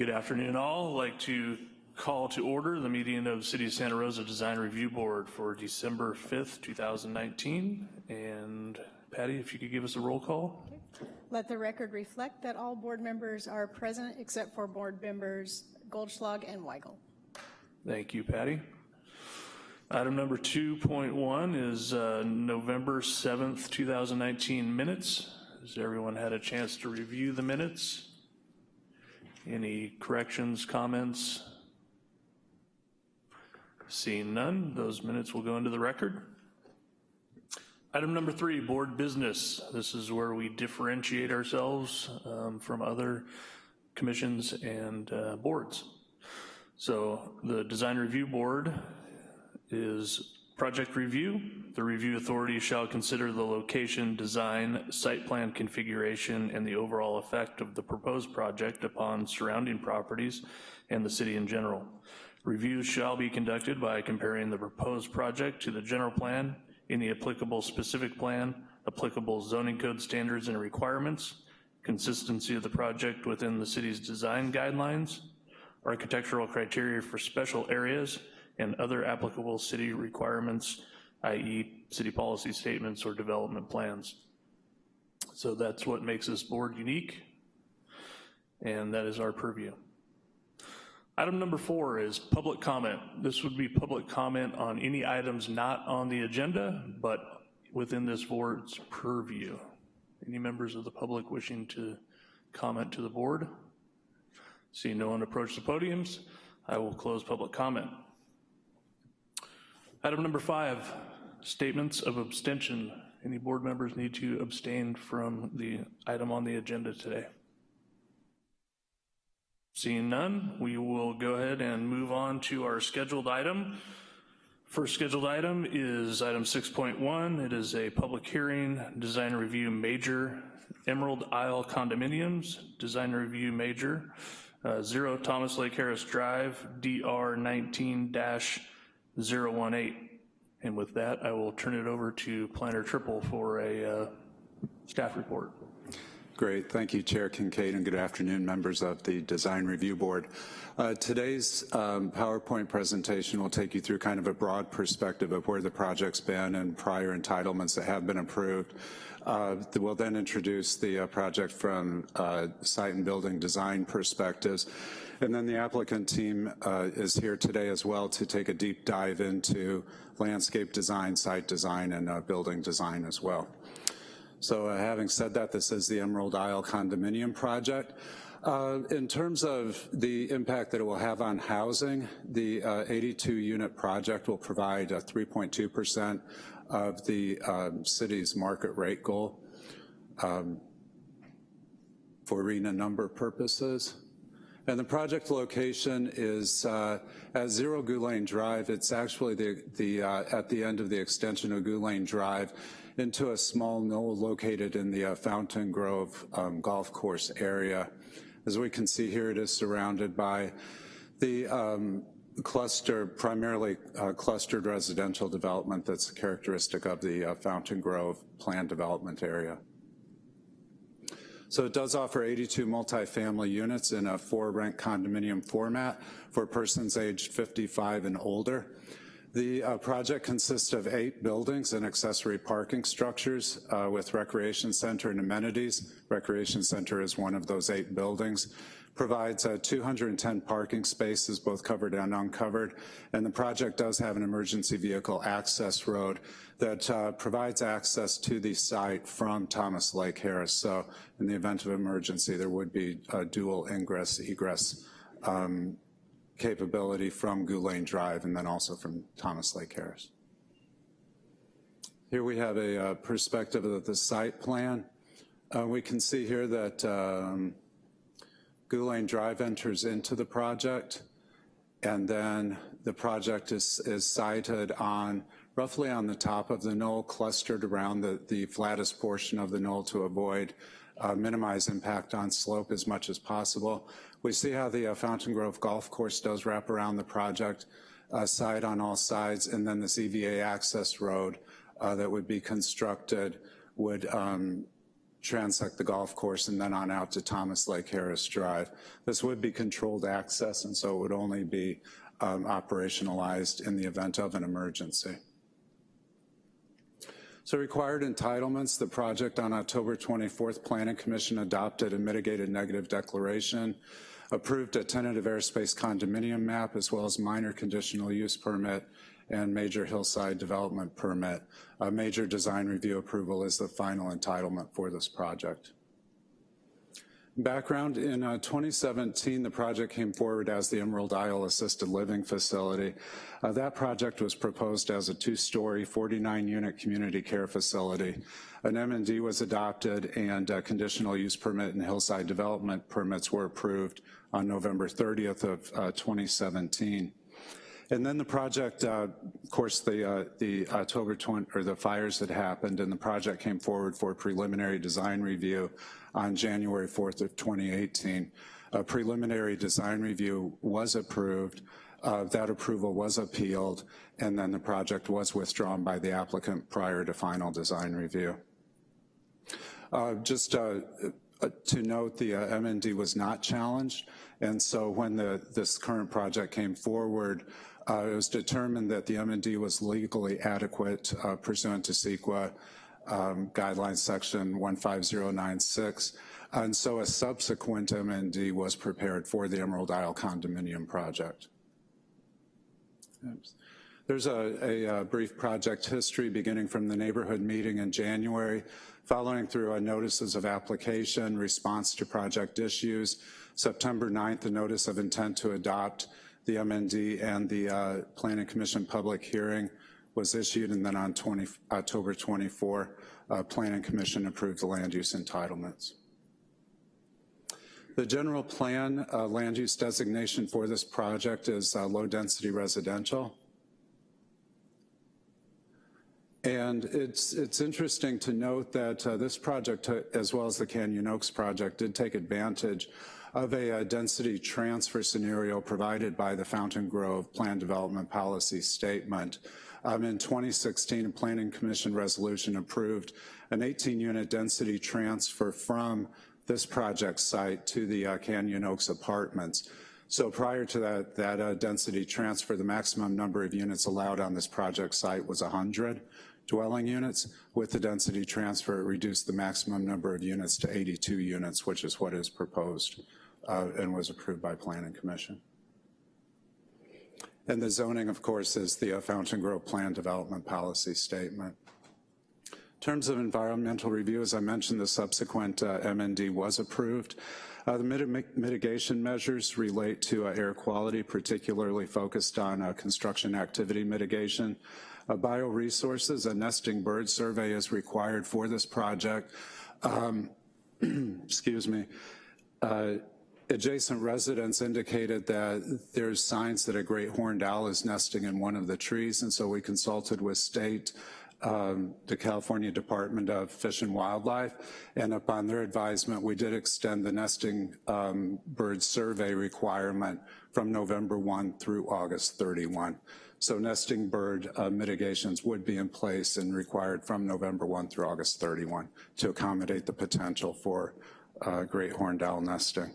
Good afternoon all. I'd like to call to order the meeting of City of Santa Rosa Design Review Board for December 5th, 2019. And Patty, if you could give us a roll call. Okay. Let the record reflect that all board members are present except for board members Goldschlag and Weigel. Thank you, Patty. Item number 2.1 is uh, November 7th, 2019 minutes. Has everyone had a chance to review the minutes? Any corrections, comments? Seeing none, those minutes will go into the record. Item number three, board business. This is where we differentiate ourselves um, from other commissions and uh, boards. So the design review board is project review. The review authority shall consider the location, design, site plan configuration, and the overall effect of the proposed project upon surrounding properties and the city in general. Reviews shall be conducted by comparing the proposed project to the general plan, any applicable specific plan, applicable zoning code standards and requirements, consistency of the project within the city's design guidelines, architectural criteria for special areas, and other applicable city requirements, i.e. city policy statements or development plans. So that's what makes this board unique, and that is our purview. Item number four is public comment. This would be public comment on any items not on the agenda, but within this board's purview. Any members of the public wishing to comment to the board? See no one approach the podiums, I will close public comment. Item number five, statements of abstention. Any board members need to abstain from the item on the agenda today? Seeing none, we will go ahead and move on to our scheduled item. First scheduled item is item 6.1. It is a public hearing, design review major, Emerald Isle condominiums, design review major, uh, zero Thomas Lake Harris Drive, DR 19-018. And with that, I will turn it over to Planner Trippel for a uh, staff report. Great, thank you, Chair Kincaid, and good afternoon, members of the Design Review Board. Uh, today's um, PowerPoint presentation will take you through kind of a broad perspective of where the project's been and prior entitlements that have been approved. Uh, we'll then introduce the uh, project from uh, site and building design perspectives. And then the applicant team uh, is here today as well to take a deep dive into landscape design, site design, and uh, building design as well. So uh, having said that, this is the Emerald Isle condominium project. Uh, in terms of the impact that it will have on housing, the uh, 82 unit project will provide 3.2% of the um, city's market rate goal um, for RHNA number purposes. And the project location is uh, at Zero Goulet Drive. It's actually the, the uh, at the end of the extension of Goulet Drive into a small knoll located in the uh, Fountain Grove um, golf course area. As we can see here, it is surrounded by the um, cluster, primarily uh, clustered residential development that's characteristic of the uh, Fountain Grove planned development area. So it does offer 82 multifamily units in a for rent condominium format for persons aged 55 and older. The uh, project consists of eight buildings and accessory parking structures uh, with recreation center and amenities. Recreation center is one of those eight buildings. Provides uh, 210 parking spaces, both covered and uncovered. And the project does have an emergency vehicle access road that uh, provides access to the site from Thomas Lake Harris. So in the event of emergency, there would be dual ingress egress um, capability from Goulet Drive and then also from Thomas Lake Harris. Here we have a uh, perspective of the site plan. Uh, we can see here that um, Goulet Drive enters into the project and then the project is, is sited on roughly on the top of the knoll, clustered around the, the flattest portion of the knoll to avoid uh, minimize impact on slope as much as possible. We see how the uh, Fountain Grove Golf Course does wrap around the project uh, side on all sides, and then this EVA access road uh, that would be constructed would um, transect the golf course and then on out to Thomas Lake Harris Drive. This would be controlled access, and so it would only be um, operationalized in the event of an emergency. So required entitlements, the project on October 24th, Planning Commission adopted a mitigated negative declaration, approved a tentative airspace condominium map, as well as minor conditional use permit and major hillside development permit. A major design review approval is the final entitlement for this project. Background, in uh, 2017, the project came forward as the Emerald Isle Assisted Living Facility. Uh, that project was proposed as a two-story, 49-unit community care facility. An MND was adopted and a conditional use permit and hillside development permits were approved on November 30th of uh, 2017. And then the project, uh, of course, the, uh, the October 20, or the fires had happened and the project came forward for preliminary design review on January 4th of 2018. A preliminary design review was approved. Uh, that approval was appealed, and then the project was withdrawn by the applicant prior to final design review. Uh, just uh, uh to note, the uh, MND was not challenged, and so when the, this current project came forward, uh, it was determined that the MND was legally adequate uh, pursuant to CEQA um, guidelines section 15096. And so a subsequent MND was prepared for the Emerald Isle condominium project. Oops. There's a, a, a, brief project history beginning from the neighborhood meeting in January, following through on notices of application, response to project issues. September 9th, a notice of intent to adopt the MND and the uh, Planning Commission public hearing was issued, and then on 20, October 24, uh, Planning Commission approved the land use entitlements. The general plan uh, land use designation for this project is uh, low density residential. And it's, it's interesting to note that uh, this project, uh, as well as the Canyon Oaks project, did take advantage of a, a, density transfer scenario provided by the Fountain Grove Plan Development Policy Statement. Um, in 2016, a Planning Commission resolution approved an 18-unit density transfer from this project site to the uh, Canyon Oaks apartments. So prior to that, that uh, density transfer, the maximum number of units allowed on this project site was 100 dwelling units. With the density transfer, it reduced the maximum number of units to 82 units, which is what is proposed uh, and was approved by Planning Commission. And the zoning, of course, is the uh, Fountain Grove Plan Development Policy Statement. In terms of environmental review, as I mentioned, the subsequent uh, MND was approved. Uh, the mit mitigation measures relate to uh, air quality, particularly focused on uh, construction activity mitigation. Uh, bioresources, a nesting bird survey is required for this project. Um, excuse me. Adjacent residents indicated that there's signs that a great horned owl is nesting in one of the trees, and so we consulted with state, um, the California Department of Fish and Wildlife, and upon their advisement, we did extend the nesting um, bird survey requirement from November 1 through August 31. So nesting bird uh, mitigations would be in place and required from November 1 through August 31 to accommodate the potential for uh, great horned owl nesting.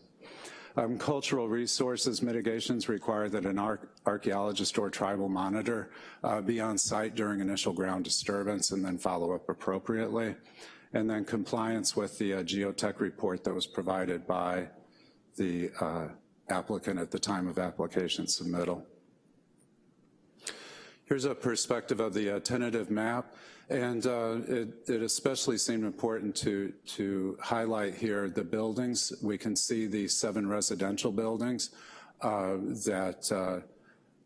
Um, cultural resources mitigations require that an archaeologist or tribal monitor uh, be on site during initial ground disturbance and then follow up appropriately. And then compliance with the uh, geotech report that was provided by the uh, applicant at the time of application submittal. Here's a perspective of the uh, tentative map. And uh, it, it, especially seemed important to, to highlight here the buildings. We can see the seven residential buildings uh, that uh,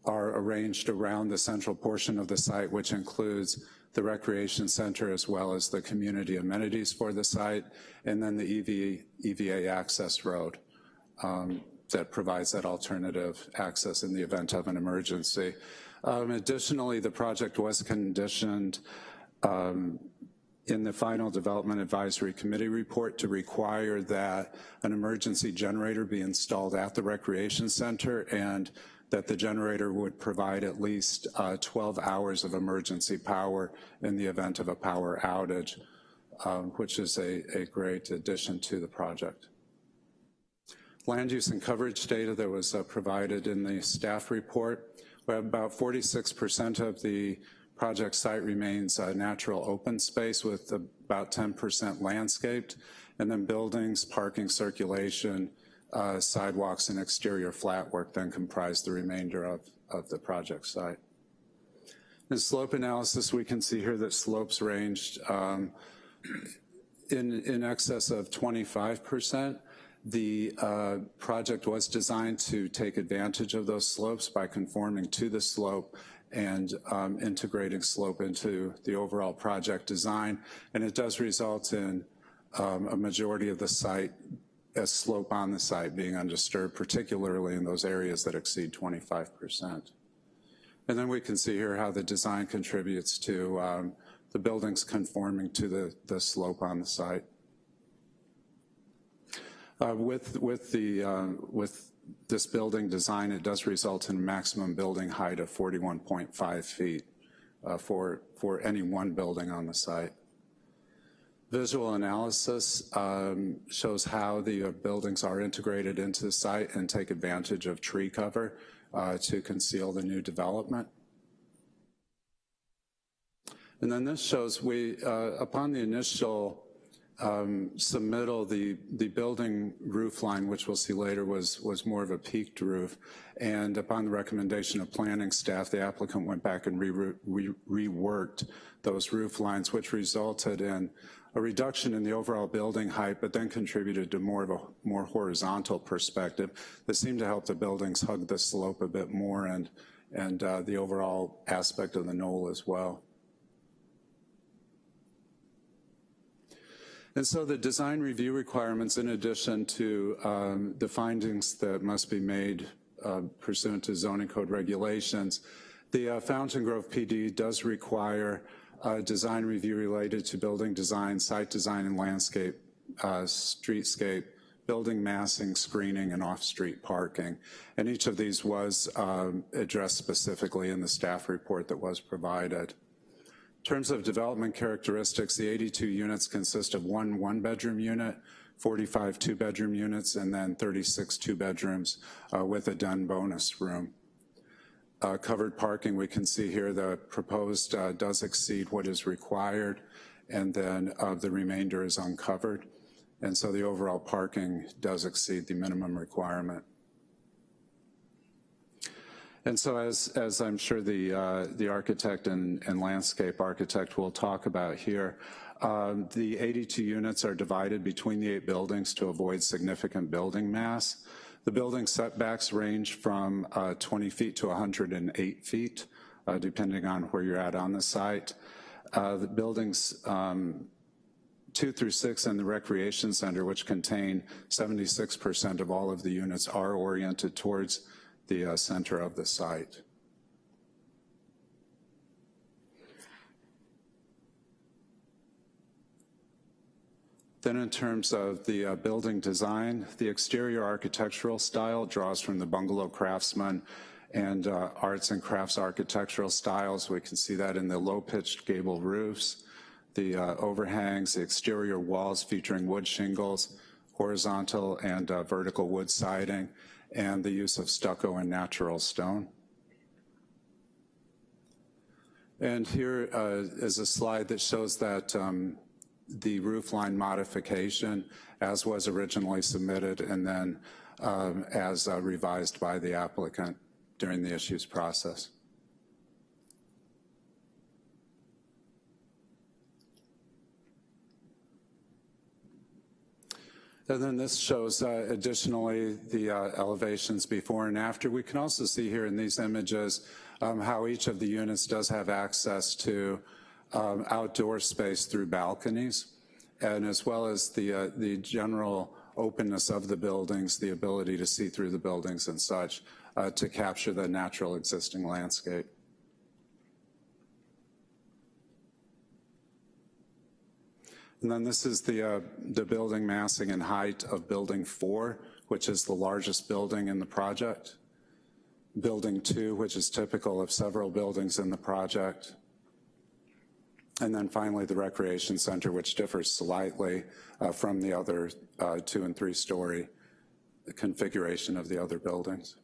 are arranged around the central portion of the site, which includes the recreation center as well as the community amenities for the site, and then the EV, EVA access road um, that provides that alternative access in the event of an emergency. Um, additionally, the project was conditioned um, in the final development advisory committee report to require that an emergency generator be installed at the recreation center and that the generator would provide at least uh, 12 hours of emergency power in the event of a power outage. um, which is a, a great addition to the project. Land use and coverage data that was uh, provided in the staff report. About 46% of the project site remains uh, natural open space with about 10% landscaped, and then buildings, parking, circulation, uh, sidewalks, and exterior flat work then comprise the remainder of, of the project site. In slope analysis, we can see here that slopes ranged um, in, in excess of 25%. The uh, project was designed to take advantage of those slopes by conforming to the slope and um, integrating slope into the overall project design. And it does result in um, a majority of the site, a slope on the site being undisturbed, particularly in those areas that exceed 25%. And then we can see here how the design contributes to um, the buildings conforming to the, the slope on the site. Uh, with, with, the, uh, with this building design, it does result in maximum building height of 41.5 feet uh, for, for any one building on the site. Visual analysis um, shows how the uh, buildings are integrated into the site and take advantage of tree cover uh, to conceal the new development. And then this shows we, uh, upon the initial um, submittal, the, the building roof line, which we'll see later, was, was more of a peaked roof. And upon the recommendation of planning staff, the applicant went back and re re reworked those roof lines, which resulted in a reduction in the overall building height, but then contributed to more of a more horizontal perspective that seemed to help the buildings hug the slope a bit more and, and uh, the overall aspect of the knoll as well. And so the design review requirements, in addition to um, the findings that must be made uh, pursuant to zoning code regulations, the uh, Fountain Grove PD does require a design review related to building design, site design and landscape, uh, streetscape, building massing, screening, and off-street parking. And each of these was um, addressed specifically in the staff report that was provided. In terms of development characteristics, the 82 units consist of one one-bedroom unit, 45 two-bedroom units, and then 36 two-bedrooms uh, with a den bonus room. Uh, covered parking, we can see here the proposed uh, does exceed what is required, and then uh, the remainder is uncovered. And so the overall parking does exceed the minimum requirement. And so as, as I'm sure the, uh, the architect and, and landscape architect will talk about here, um, the 82 units are divided between the eight buildings to avoid significant building mass. The building setbacks range from uh, 20 feet to 108 feet, uh, depending on where you're at on the site. Uh, the buildings um, two through six and the recreation center, which contain 76% of all of the units, are oriented towards the uh, center of the site. Then in terms of the uh, building design, the exterior architectural style draws from the bungalow craftsman and uh, arts and crafts architectural styles. We can see that in the low-pitched gable roofs, the uh, overhangs, the exterior walls featuring wood shingles, horizontal and uh, vertical wood siding, and the use of stucco and natural stone. And here uh, is a slide that shows that um, the roofline modification as was originally submitted and then um, as uh, revised by the applicant during the issues process. And then this shows uh, additionally the uh, elevations before and after. We can also see here in these images um, how each of the units does have access to um, outdoor space through balconies, and as well as the, uh, the general openness of the buildings, the ability to see through the buildings and such uh, to capture the natural existing landscape. And then this is the, uh, the building massing and height of building four, which is the largest building in the project. Building two, which is typical of several buildings in the project. And then finally, the recreation center, which differs slightly uh, from the other uh, two and three-story configuration of the other buildings.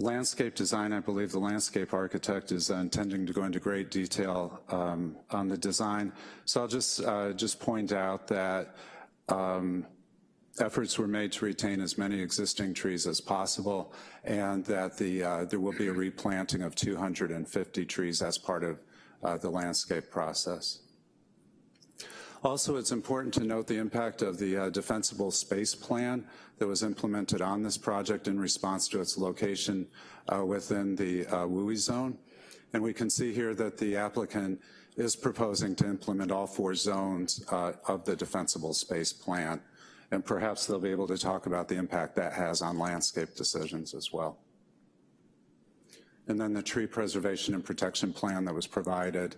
Landscape design, I believe the landscape architect is intending to go into great detail um, on the design. So I'll just, uh, just point out that um, efforts were made to retain as many existing trees as possible and that the, uh, there will be a replanting of 250 trees as part of uh, the landscape process. Also, it's important to note the impact of the uh, defensible space plan that was implemented on this project in response to its location uh, within the uh, WUI zone. And we can see here that the applicant is proposing to implement all four zones uh, of the defensible space plan. And perhaps they'll be able to talk about the impact that has on landscape decisions as well. And then the tree preservation and protection plan that was provided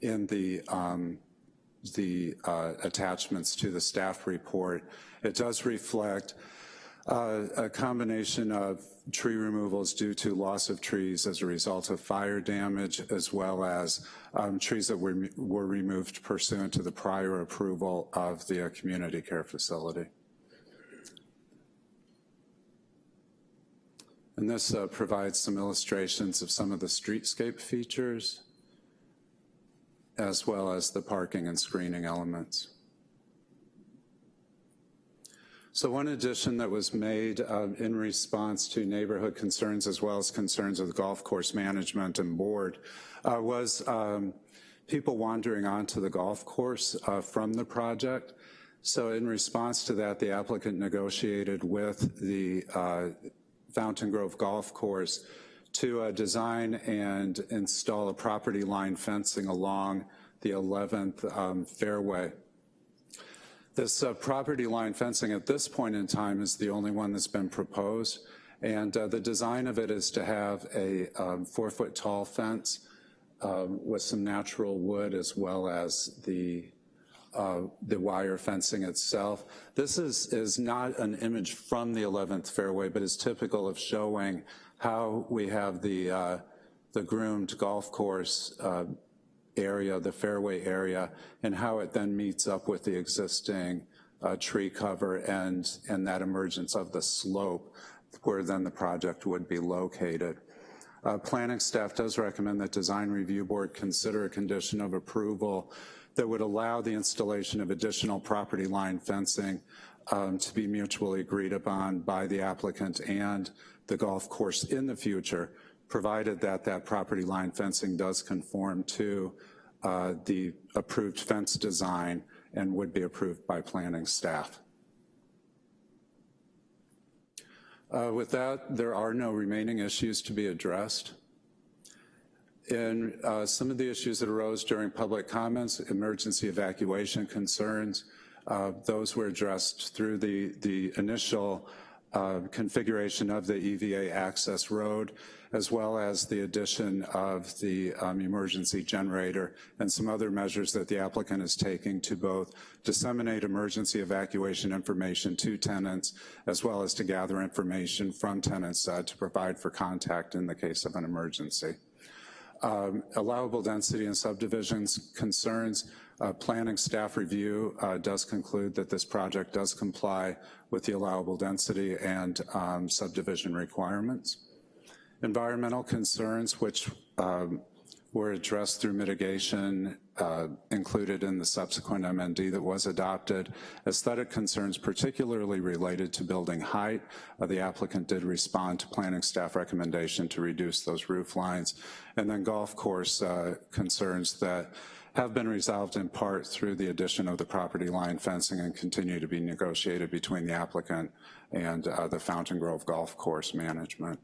in the um, the uh, attachments to the staff report. It does reflect uh, a combination of tree removals due to loss of trees as a result of fire damage, as well as um, trees that were, were removed pursuant to the prior approval of the uh, community care facility. And this uh, provides some illustrations of some of the streetscape features as well as the parking and screening elements. So one addition that was made uh, in response to neighborhood concerns as well as concerns of the golf course management and board uh, was um, people wandering onto the golf course uh, from the project. So in response to that, the applicant negotiated with the uh, Fountain Grove Golf Course to uh, design and install a property line fencing along the 11th um, fairway. This uh, property line fencing at this point in time is the only one that's been proposed. And uh, the design of it is to have a um, four foot tall fence um, with some natural wood as well as the uh, the wire fencing itself. This is, is not an image from the 11th fairway, but is typical of showing how we have the, uh, the groomed golf course uh, area, the fairway area, and how it then meets up with the existing uh, tree cover and, and that emergence of the slope where then the project would be located. Uh, planning staff does recommend that design review board consider a condition of approval that would allow the installation of additional property line fencing um, to be mutually agreed upon by the applicant and the golf course in the future, provided that that property line fencing does conform to uh, the approved fence design and would be approved by planning staff. Uh, with that, there are no remaining issues to be addressed. In uh, some of the issues that arose during public comments, emergency evacuation concerns, uh, those were addressed through the, the initial uh, configuration of the EVA access road, as well as the addition of the um, emergency generator and some other measures that the applicant is taking to both disseminate emergency evacuation information to tenants, as well as to gather information from tenants uh, to provide for contact in the case of an emergency. Um, allowable density and subdivisions concerns, uh, planning staff review uh, does conclude that this project does comply with the allowable density and um, subdivision requirements. Environmental concerns, which um, were addressed through mitigation uh, included in the subsequent MND that was adopted. Aesthetic concerns particularly related to building height. Uh, the applicant did respond to planning staff recommendation to reduce those roof lines. And then golf course uh, concerns that have been resolved in part through the addition of the property line fencing and continue to be negotiated between the applicant and uh, the Fountain Grove Golf Course management.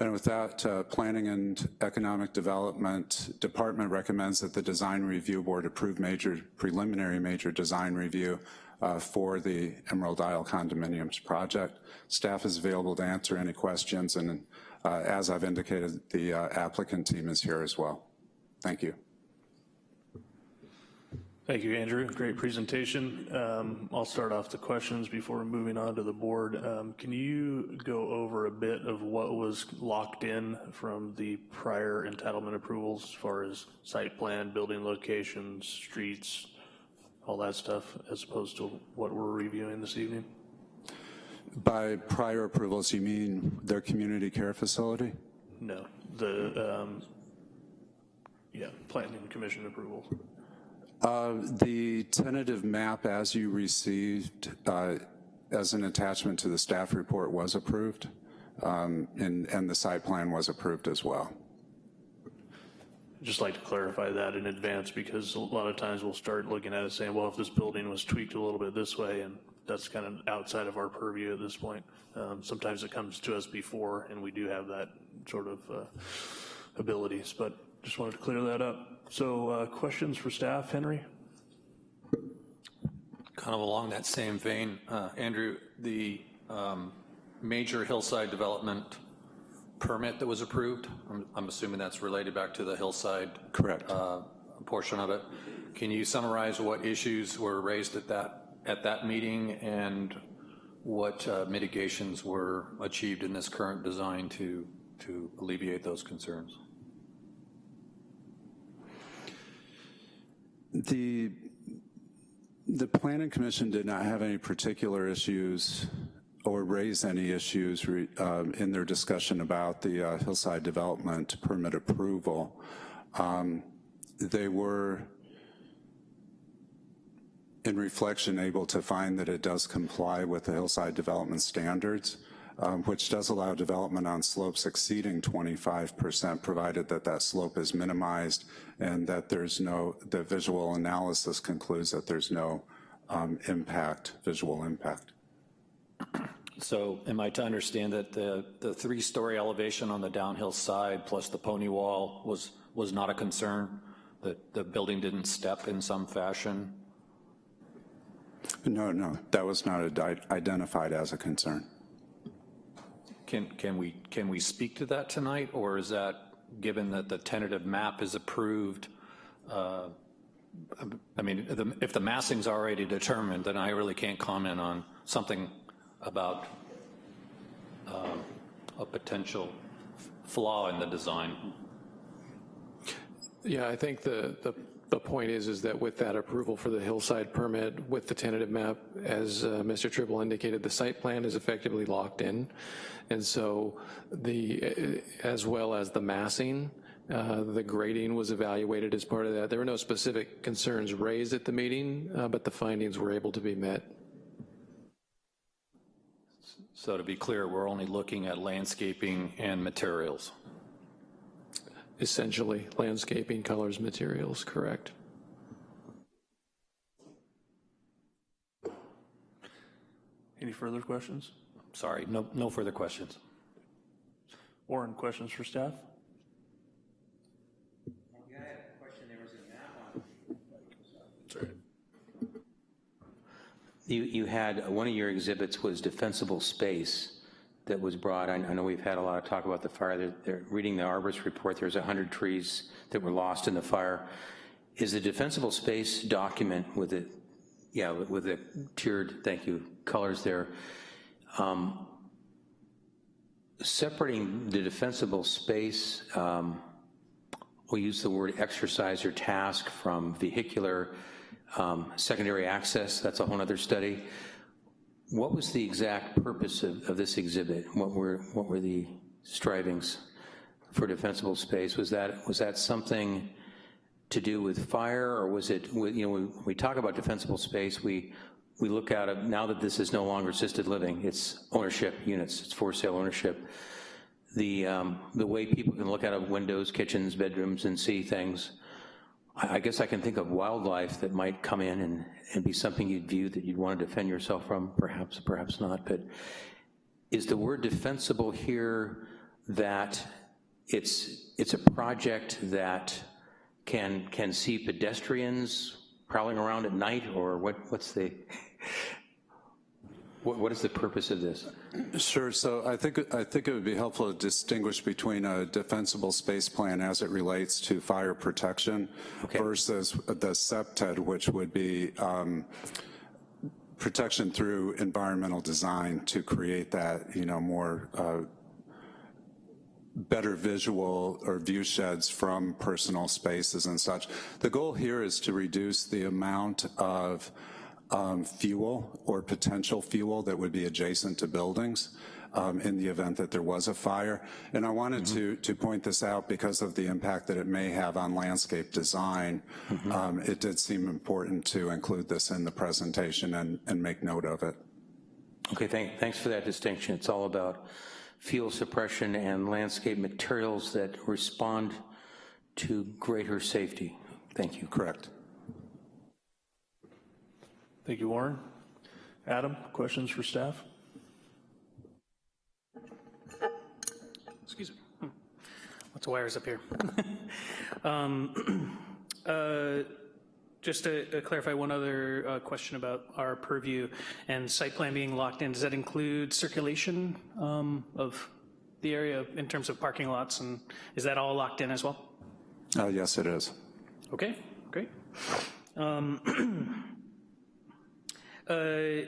And with that, uh, Planning and Economic Development Department recommends that the Design Review Board approve major preliminary major design review uh, for the Emerald Isle Condominiums project. Staff is available to answer any questions, and uh, as I've indicated, the uh, applicant team is here as well. Thank you. Thank you, Andrew. Great presentation. Um, I'll start off the questions before moving on to the board. Um, Can you go over a bit of what was locked in from the prior entitlement approvals as far as site plan, building locations, streets, all that stuff, as opposed to what we're reviewing this evening? By prior approvals, you mean their community care facility? No, the, um, yeah, planning commission approval. Uh, The tentative map as you received uh, as an attachment to the staff report was approved, um, and, and the site plan was approved as well. Just like to clarify that in advance, because a lot of times we'll start looking at it saying, well, if this building was tweaked a little bit this way, and that's kind of outside of our purview at this point. Um, Sometimes it comes to us before, and we do have that sort of uh, abilities, but just wanted to clear that up. So uh, questions for staff, Henry? Kind of along that same vein, uh, Andrew, the um, major hillside development permit that was approved, I'm- I'm assuming that's related back to the hillside Correct. uh, portion of it. Can you summarize what issues were raised at that, at that meeting and what uh, mitigations were achieved in this current design to, to alleviate those concerns? The, the planning commission did not have any particular issues or raise any issues re- um, in their discussion about the uh, hillside development permit approval. Um, They were, in reflection, able to find that it does comply with the hillside development standards, um, which does allow development on slopes exceeding 25%, provided that that slope is minimized and that there's no, the visual analysis concludes that there's no um, impact, visual impact. So am I to understand that the, the three-story elevation on the downhill side plus the pony wall was, was not a concern? That the building didn't step in some fashion? No, no, that was not identified as a concern. Can, can we, can we speak to that tonight, or is that, given that the tentative map is approved, uh, I mean, the- if the massing's already determined, then I really can't comment on something about um, a potential flaw in the design. Yeah, I think the, the, the point is, is that with that approval for the hillside permit, with the tentative map, as uh, Mr. Trippel indicated, the site plan is effectively locked in. And so the, uh, as well as the massing, uh, the grading was evaluated as part of that. There were no specific concerns raised at the meeting, uh, but the findings were able to be met. So to be clear, we're only looking at landscaping and materials. Essentially, landscaping, colors, materials, correct. Any further questions? Sorry, no, no further questions. Warren, questions for staff? Yeah, I had a question, there was a map on. You, you had, one of your exhibits was defensible space that was brought, I I know we've had a lot of talk about the fire, They're- they're, reading the arborist report, there's 100 trees that were lost in the fire. Is the defensible space document with it, yeah, with the tiered, thank you, colors there, um, separating the defensible space, um, we'll use the word exercise or task from vehicular um, secondary access, that's a whole other study. What was the exact purpose of, of this exhibit? What were, what were the strivings for defensible space? Was that, was that something to do with fire, or was it, you know, when we talk about defensible space, we, we look at it, now that this is no longer assisted living, it's ownership units, it's for sale ownership. The, um, the way people can look out of windows, kitchens, bedrooms, and see things, I guess I can think of wildlife that might come in and, and be something you'd view that you'd want to defend yourself from, perhaps, perhaps not, but is the word defensible here that it's, it's a project that can, can see pedestrians prowling around at night, or what, what's the, What, what is the purpose of this? Sure, so I think, I think it would be helpful to distinguish between a defensible space plan as it relates to fire protection versus the CPTED, which would be um, protection through environmental design to create that, you know, more uh, better visual or view sheds from personal spaces and such. The goal here is to reduce the amount of um, fuel or potential fuel that would be adjacent to buildings um, in the event that there was a fire. And I wanted to, to point this out because of the impact that it may have on landscape design. Um, it did seem important to include this in the presentation and, and make note of it. Okay, thank, thanks for that distinction. It's all about fuel suppression and landscape materials that respond to greater safety. Thank you. Correct. Thank you, Warren. Adam, questions for staff? Excuse me. Hmm. Lots of wires up here. Um, uh, Just to uh, clarify one other uh, question about our purview and site plan being locked in, does that include circulation um, of the area in terms of parking lots, and is that all locked in as well? Uh, yes, it is. Okay, great. Um, uh,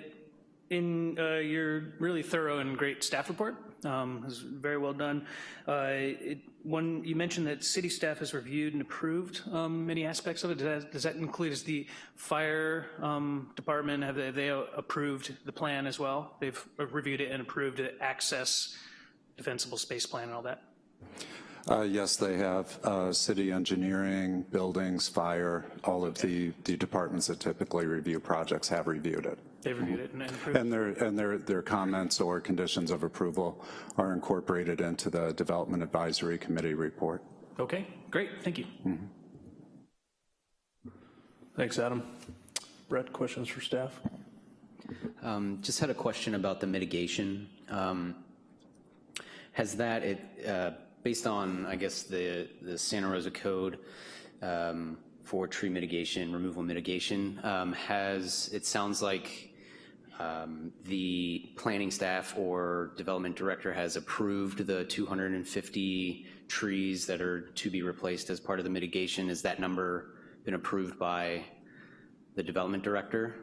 In uh, your really thorough and great staff report, um, it was very well done. Uh, it- One, you mentioned that city staff has reviewed and approved um, many aspects of it. Does that- Does that include, is the fire um, department, have they- they approved the plan as well? They've reviewed it and approved the access defensible space plan and all that? Uh, Yes, they have uh, city engineering, buildings, fire, all of the, the departments that typically review projects have reviewed it. They've reviewed it and and approved? And their, and their, their comments or conditions of approval are incorporated into the Development Advisory Committee report. Okay, great, thank you. Thanks, Adam. Brett, questions for staff? Um, Just had a question about the mitigation. Um, Has that, it, uh, based on, I guess, the, the Santa Rosa Code um, for tree mitigation, removal mitigation, um, has, it sounds like um, the planning staff or development director has approved the 250 trees that are to be replaced as part of the mitigation. Has that number been approved by the development director?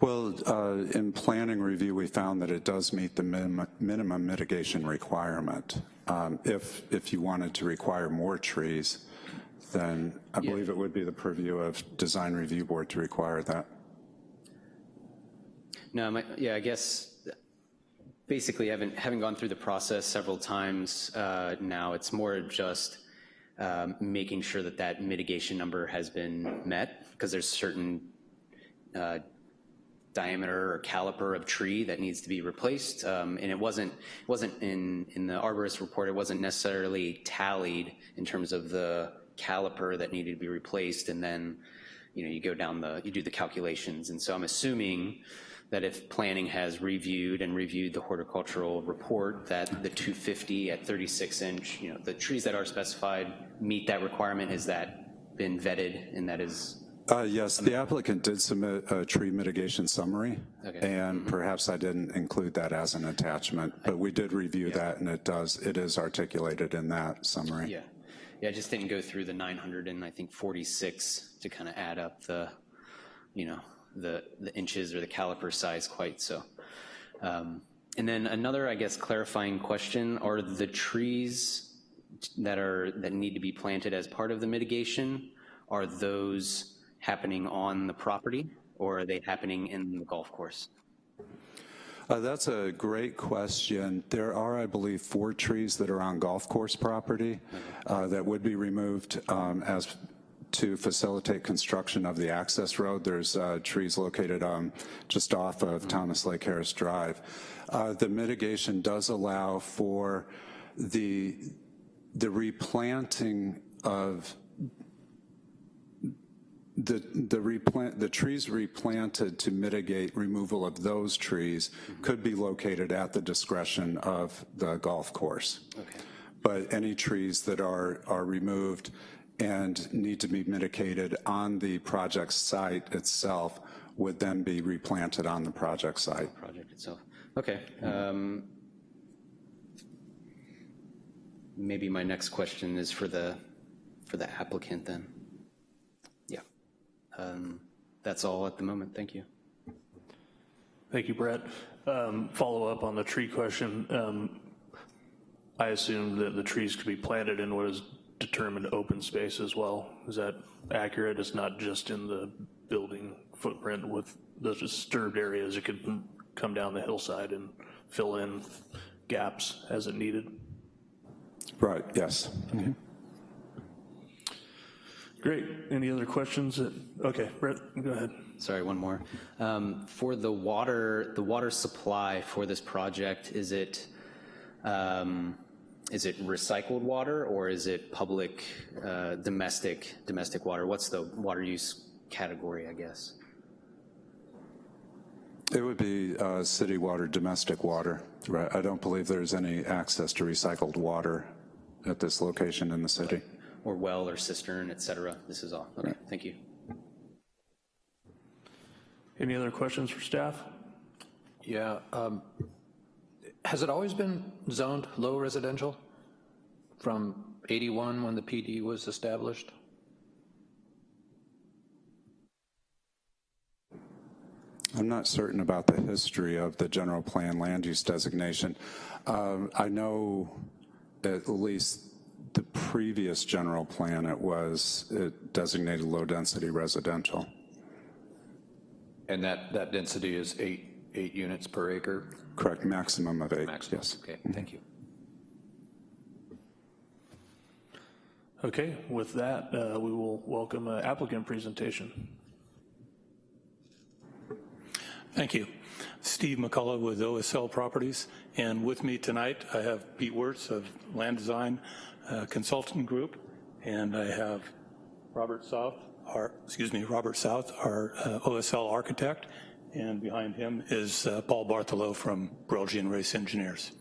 Well, uh, in planning review, we found that it does meet the minimum, minimum mitigation requirement. Um, If, if you wanted to require more trees, then I believe it would be the purview of Design Review Board to require that. No, my, yeah, I guess basically having, having gone through the process several times uh, now, it's more just um, making sure that that mitigation number has been met because there's certain uh, diameter or caliper of tree that needs to be replaced. Um, and it wasn't, wasn't in, in the arborist report, it wasn't necessarily tallied in terms of the caliper that needed to be replaced. And then, you know, you go down the, you do the calculations. And so I'm assuming that if planning has reviewed and reviewed the horticultural report, that the 250 at 36 inch, you know, the trees that are specified meet that requirement. Has that been vetted and that is Uh, Yes, the applicant did submit a tree mitigation summary, Okay. and perhaps I didn't include that as an attachment, but we did review that, and it does, it is articulated in that summary. Yeah, yeah, I just didn't go through the 900 and I think 46 to kind of add up the, you know, the, the inches or the caliper size quite so. Um, And then another, I guess, clarifying question, are the trees that are, that need to be planted as part of the mitigation, are those happening on the property or are they happening in the golf course? Uh, That's a great question. There are, I believe, four trees that are on golf course property uh, that would be removed um, as to facilitate construction of the access road. There's uh, trees located um, just off of Thomas Lake Harris Drive. Uh, The mitigation does allow for the, the replanting of the, the replant, the trees replanted to mitigate removal of those trees could be located at the discretion of the golf course. Okay. But any trees that are, are removed and need to be mitigated on the project site itself would then be replanted on the project site. project itself. Okay. um, Maybe my next question is for the, for the applicant then. Yeah. Um, That's all at the moment, thank you. Thank you, Brett. Um, Follow up on the tree question. Um, I assume that the trees could be planted in what is determined open space as well. Is that accurate? It's not just in the building footprint with the disturbed areas. It could come down the hillside and fill in gaps as it needed. Right, yes. Great. Any other questions? that- Okay, Brett, go ahead. Sorry, one more. Um, For the water, the water supply for this project, is it, um, is it recycled water or is it public, uh, domestic, domestic water? What's the water use category, I guess? It would be uh, city water, domestic water. Right. I don't believe there's any access to recycled water at this location in the city. Or well or cistern, et cetera? This is all. Okay, thank you. Any other questions for staff? Yeah, um, has it always been zoned low residential from 81 when the PD was established? I'm not certain about the history of the general plan land use designation. Um, I know at least the previous general plan, it was, it designated low-density residential. And that, that density is eight, eight units per acre? Correct, maximum of eight, Maximum. yes. Okay, thank you. Okay, with that, uh, we will welcome an applicant presentation. Thank you. Steve McCullough with OSL Properties, and with me tonight, I have Pete Wirtz of Land Design uh, Consultant Group, and I have Robert South, our, excuse me, Robert South, our uh, OSL architect, and behind him is uh, Paul Bartholow from Belgian Race Engineers.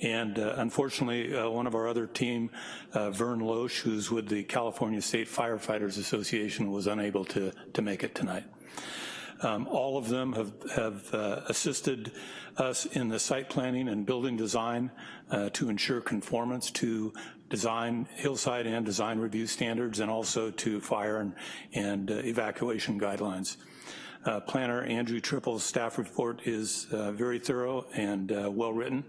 And uh, unfortunately, uh, one of our other team, uh, Vern Loesch, who's with the California State Firefighters Association, was unable to, to make it tonight. Um, all of them have, have uh, assisted us in the site planning and building design uh, to ensure conformance to design, hillside and design review standards, and also to fire and, and uh, evacuation guidelines. Uh, Planner Andrew Trippel's staff report is uh, very thorough and uh, well-written.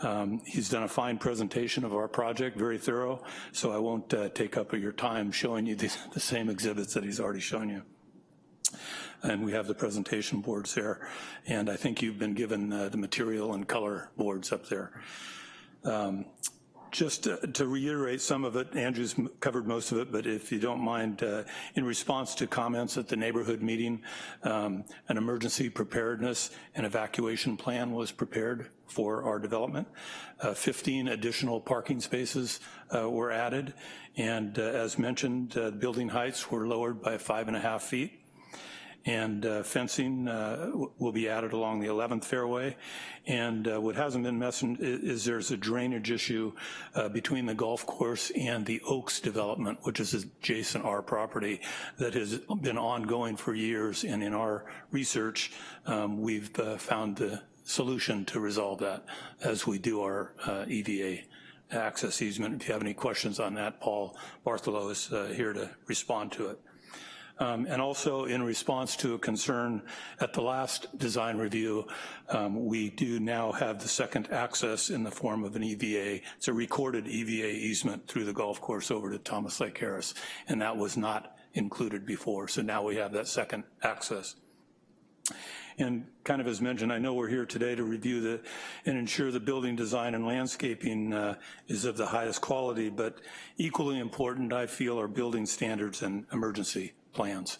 Um, he's done a fine presentation of our project, very thorough, so I won't uh, take up your time showing you the, the same exhibits that he's already shown you and we have the presentation boards there. And I think you've been given uh, the material and color boards up there. Um, just to, to, reiterate some of it, Andrew's covered most of it, but if you don't mind, uh, in response to comments at the neighborhood meeting, um, an emergency preparedness and evacuation plan was prepared for our development. Uh, 15 additional parking spaces uh, were added, and uh, as mentioned, uh, building heights were lowered by five and a half feet and uh, fencing uh, will be added along the 11th fairway. And uh, what hasn't been mentioned is, there's a drainage issue uh, between the golf course and the Oaks development, which is adjacent our property, that has been ongoing for years. And in our research, um, we've uh, found the solution to resolve that as we do our uh, EVA access easement. If you have any questions on that, Paul Bartholow is here to respond to it. Um, and also in response to a concern at the last design review, um, we do now have the second access in the form of an EVA. It's a recorded EVA easement through the golf course over to Thomas Lake Harris, and that was not included before. So now we have that second access. And kind of as mentioned, I know we're here today to review the and ensure the building design and landscaping uh, is of the highest quality, but equally important, I feel, are building standards and emergency plans.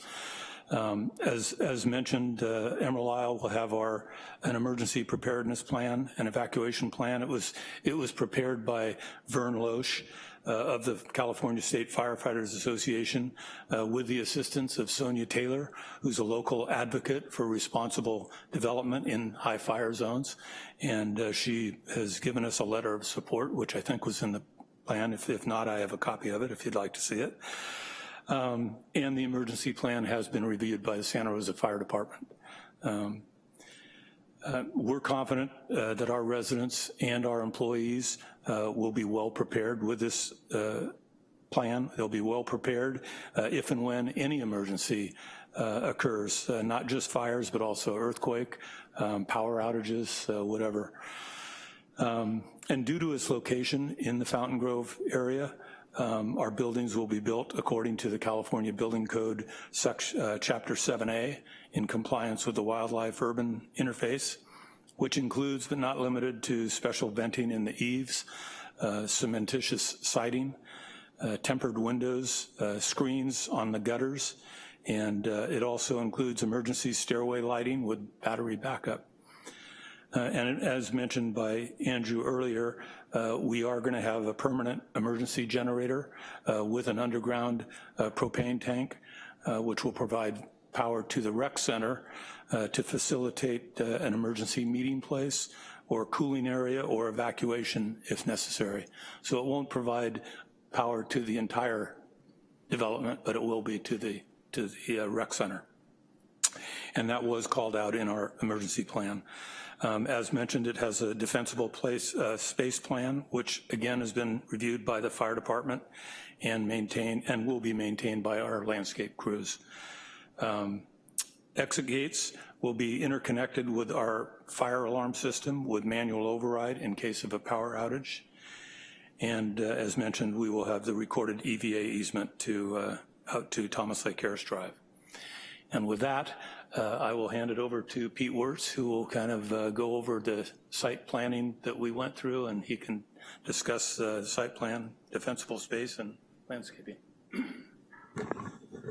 Um, as, as mentioned, uh, Emerald Isle will have our an emergency preparedness plan, an evacuation plan. It was it was prepared by Vern Loesch uh, of the California State Firefighters Association uh, with the assistance of Sonia Taylor, who's a local advocate for responsible development in high fire zones. And uh, she has given us a letter of support, which I think was in the plan. If, if not, I have a copy of it if you'd like to see it. Um, And the emergency plan has been reviewed by the Santa Rosa Fire Department. Um, uh, We're confident uh, that our residents and our employees uh, will be well prepared with this uh, plan. They'll be well prepared uh, if and when any emergency uh, occurs, not just fires, but also earthquake, um, power outages, whatever. Um, And due to its location in the Fountain Grove area, um, our buildings will be built according to the California Building Code, section, uh, Chapter 7A, in compliance with the Wildlife Urban Interface, which includes but not limited to special venting in the eaves, uh, cementitious siding, uh, tempered windows, uh, screens on the gutters, and uh, it also includes emergency stairway lighting with battery backup. Uh, and as mentioned by Andrew earlier, uh, we are gonna have a permanent emergency generator uh, with an underground uh, propane tank, uh, which will provide power to the rec center uh, to facilitate an emergency meeting place or cooling area or evacuation if necessary. So it won't provide power to the entire development, but it will be to the, to the rec center. And that was called out in our emergency plan. Um, As mentioned, it has a defensible place, uh, space plan, which again has been reviewed by the fire department and maintained, and will be maintained by our landscape crews. Um, Exit gates will be interconnected with our fire alarm system with manual override in case of a power outage. And uh, as mentioned, we will have the recorded EVA easement to, uh, out to Thomas Lake Harris Drive. And with that, uh, I will hand it over to Pete Wirtz, who will kind of uh, go over the site planning that we went through, and he can discuss uh, site plan, defensible space, and landscaping.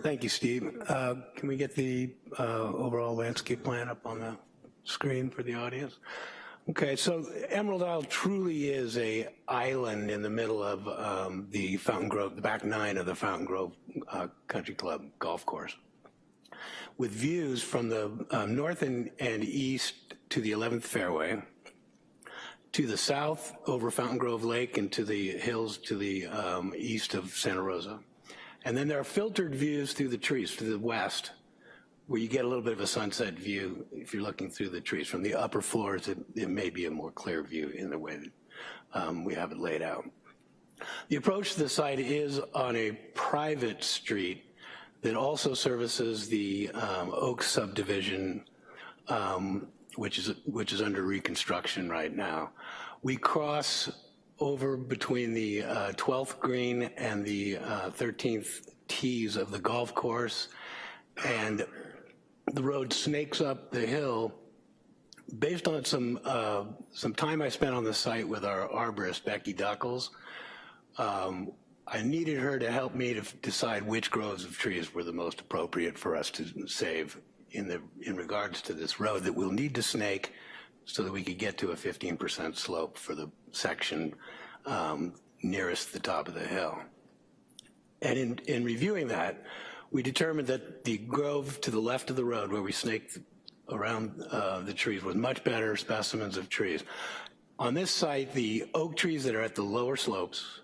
Thank you, Steve. Uh, Can we get the uh, overall landscape plan up on the screen for the audience? Okay, so Emerald Isle truly is a island in the middle of um, the Fountain Grove, the back nine of the Fountain Grove uh, Country Club golf course, with views from the um, north and, and east to the 11th fairway, to the south over Fountain Grove Lake and to the hills to the um, east of Santa Rosa. And then there are filtered views through the trees to the west, where you get a little bit of a sunset view if you're looking through the trees. From the upper floors, it, it may be a more clear view in the way that um, we have it laid out. The approach to the site is on a private street that also services the um, Oak subdivision, um, which is which is under reconstruction right now. We cross over between the uh, 12th green and the uh, 13th tees of the golf course, and the road snakes up the hill. Based on some uh, some time I spent on the site with our arborist Becky Duckles, um, I needed her to help me to decide which groves of trees were the most appropriate for us to save in the in regards to this road that we'll need to snake so that we could get to a 15% slope for the section um, nearest the top of the hill. And in, in reviewing that, we determined that the grove to the left of the road where we snaked around uh, the trees was much better specimens of trees. On this site, the oak trees that are at the lower slopes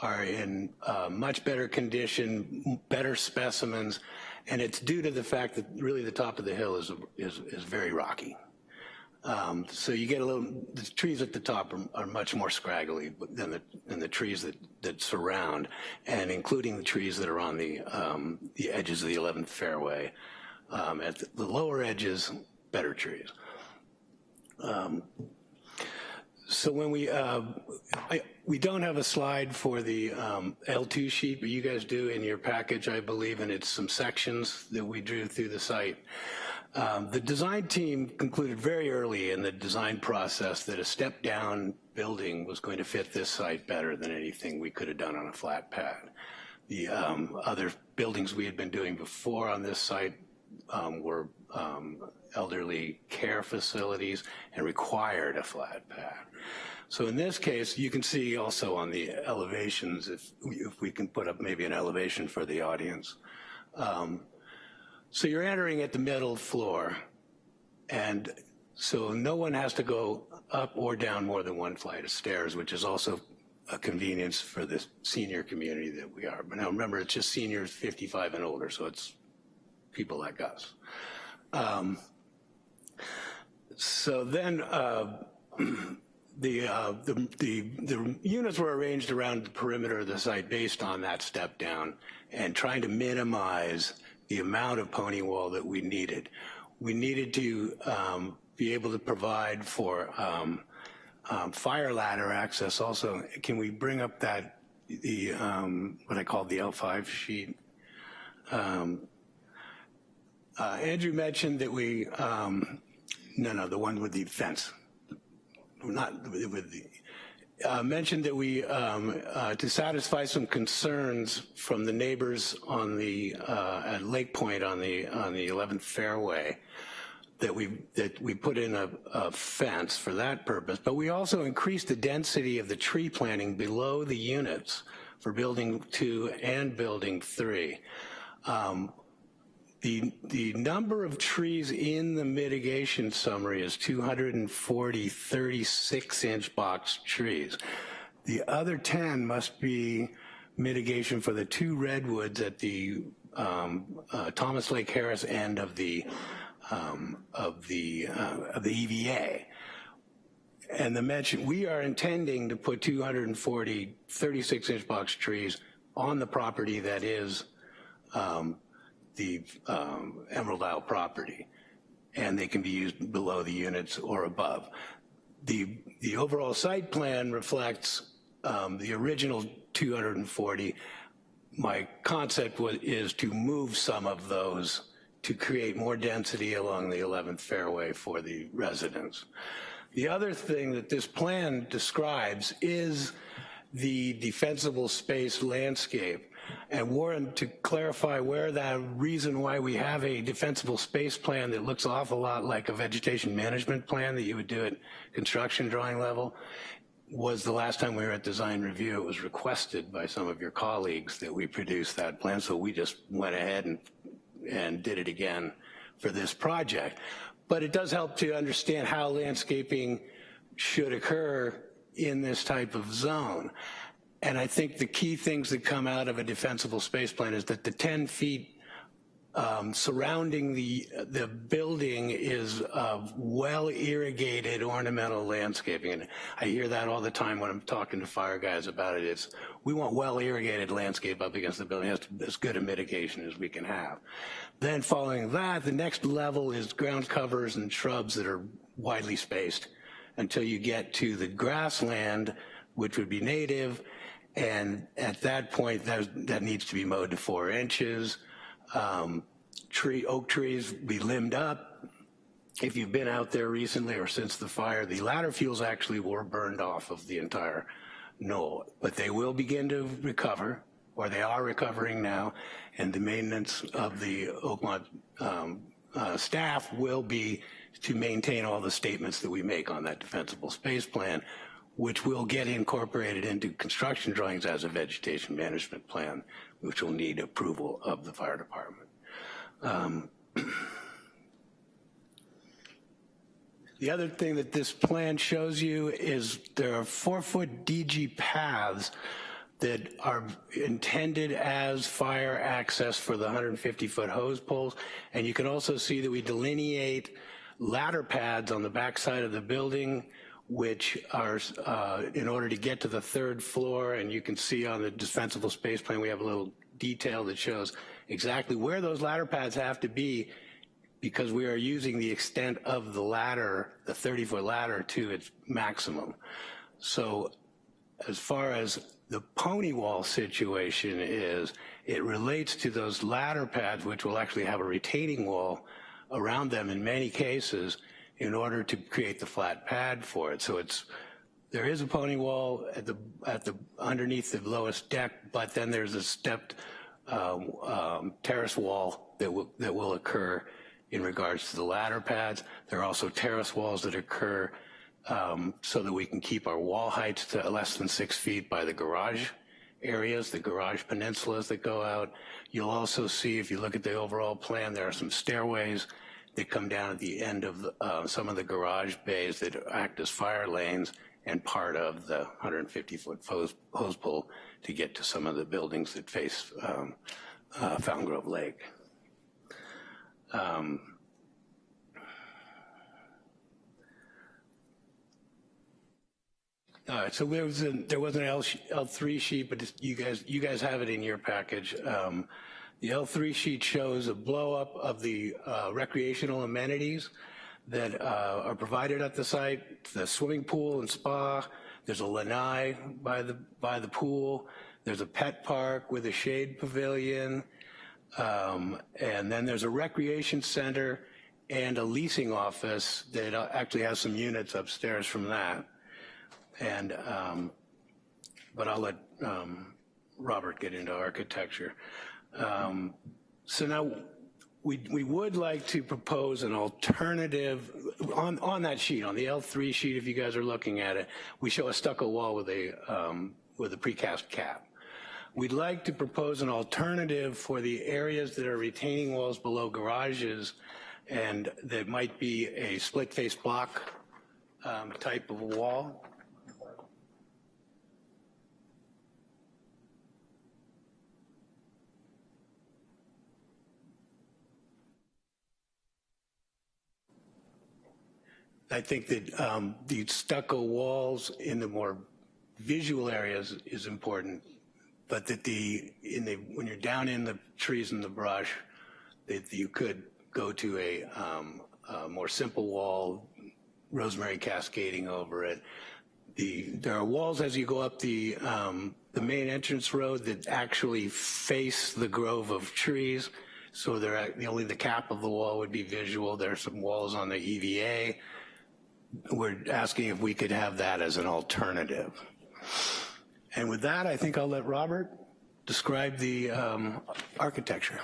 are in uh, much better condition, better specimens, and it's due to the fact that really the top of the hill is, is, is very rocky. Um, so you get a little, the trees at the top are, are much more scraggly than the, than the trees that, that surround, and including the trees that are on the, um, the edges of the 11th fairway. Um, at the, the lower edges, better trees. So when we, uh, I, we don't have a slide for the um, L2 sheet, but you guys do in your package, I believe, and it's some sections that we drew through the site. Um, the design team concluded very early in the design process that a step-down building was going to fit this site better than anything we could have done on a flat pad. The um, other buildings we had been doing before on this site um, were um, elderly care facilities and required a flat pad. So in this case, you can see also on the elevations, if, if we can put up maybe an elevation for the audience. Um, so you're entering at the middle floor, and so no one has to go up or down more than one flight of stairs, which is also a convenience for the senior community that we are. But now remember, it's just seniors 55 and older, so it's people like us. Um, so then uh, the, uh, the, the, the units were arranged around the perimeter of the site based on that step down and trying to minimize the amount of pony wall that we needed. We needed to um, be able to provide for um, um, fire ladder access also. Can we bring up that, the, um, what I call the L5 sheet? Uh, Andrew mentioned that we, um, no, no, the one with the fence, not with the, uh, mentioned that we, um, uh, to satisfy some concerns from the neighbors on the, uh, at Lake Point on the, on the 11th fairway, that we, that we put in a, a fence for that purpose, but we also increased the density of the tree planting below the units for building two and building three. Um, the, the number of trees in the mitigation summary is 240 36-inch box trees. The other 10 must be mitigation for the two redwoods at the um, uh, Thomas Lake Harris end of the um, of the uh, of the EVA. And the mention we are intending to put 240 36-inch box trees on the property that is um, the um, Emerald Isle property, and they can be used below the units or above. The, the overall site plan reflects um, the original 240. My concept was, is to move some of those to create more density along the 11th fairway for the residents. The other thing that this plan describes is the defensible space landscape. And Warren, to clarify where that reason why we have a defensible space plan that looks awful lot like a vegetation management plan that you would do at construction drawing level, was the last time we were at design review. It was requested by some of your colleagues that we produce that plan, so we just went ahead and, and did it again for this project. But it does help to understand how landscaping should occur in this type of zone. And I think the key things that come out of a defensible space plan is that the 10 feet um, surrounding the, the building is uh, well irrigated ornamental landscaping. And I hear that all the time when I'm talking to fire guys about it. It's, we want well irrigated landscape up against the building. That's as good a mitigation as we can have. Then following that, the next level is ground covers and shrubs that are widely spaced until you get to the grassland, which would be native, and at that point, that, that needs to be mowed to four inches. Um, tree, oak trees be limbed up. If you've been out there recently or since the fire, the ladder fuels actually were burned off of the entire knoll, but they will begin to recover, or they are recovering now, and the maintenance of the Oakmont um, uh, staff will be to maintain all the statements that we make on that defensible space plan, which will get incorporated into construction drawings as a vegetation management plan, which will need approval of the fire department. Um, the other thing that this plan shows you is there are four-foot DG paths that are intended as fire access for the 150-foot hose pulls. And you can also see that we delineate ladder pads on the backside of the building which are uh, in order to get to the third floor, and you can see on the defensible space plan, we have a little detail that shows exactly where those ladder pads have to be because we are using the extent of the ladder, the 30-foot ladder, to its maximum. So as far as the pony wall situation is, it relates to those ladder pads, which will actually have a retaining wall around them in many cases, in order to create the flat pad for it. So it's, there is a pony wall at the, at the, underneath the lowest deck, but then there's a stepped um, um, terrace wall that will, that will occur in regards to the ladder pads. There are also terrace walls that occur um, so that we can keep our wall heights to less than six feet by the garage areas, the garage peninsulas that go out. You'll also see, if you look at the overall plan, there are some stairways that come down at the end of uh, some of the garage bays that act as fire lanes and part of the 150-foot hose, hose pull to get to some of the buildings that face um, uh, Grove Lake. Um, All right, so there was an, there was an L, L3 sheet, but you guys, you guys have it in your package. Um, The L3 sheet shows a blow-up of the uh, recreational amenities that uh, are provided at the site, the swimming pool and spa, there's a lanai by the, by the pool, there's a pet park with a shade pavilion, um, and then there's a recreation center and a leasing office that uh, actually has some units upstairs from that. And, um, but I'll let um, Robert get into architecture. Um, So now, we, we would like to propose an alternative, on, on that sheet, on the L3 sheet, if you guys are looking at it, we show a stucco wall with a, um, with a precast cap. We'd like to propose an alternative for the areas that are retaining walls below garages and that might be a split face block um, type of wall. I think that um, the stucco walls in the more visual areas is important, but that the, in the, when you're down in the trees and the brush, that you could go to a, um, a more simple wall, rosemary cascading over it. The, there are walls as you go up the, um, the main entrance road that actually face the grove of trees. So they're, the only the cap of the wall would be visual. There are some walls on the EVA we're asking if we could have that as an alternative. And with that, I think I'll let Robert describe the um, architecture.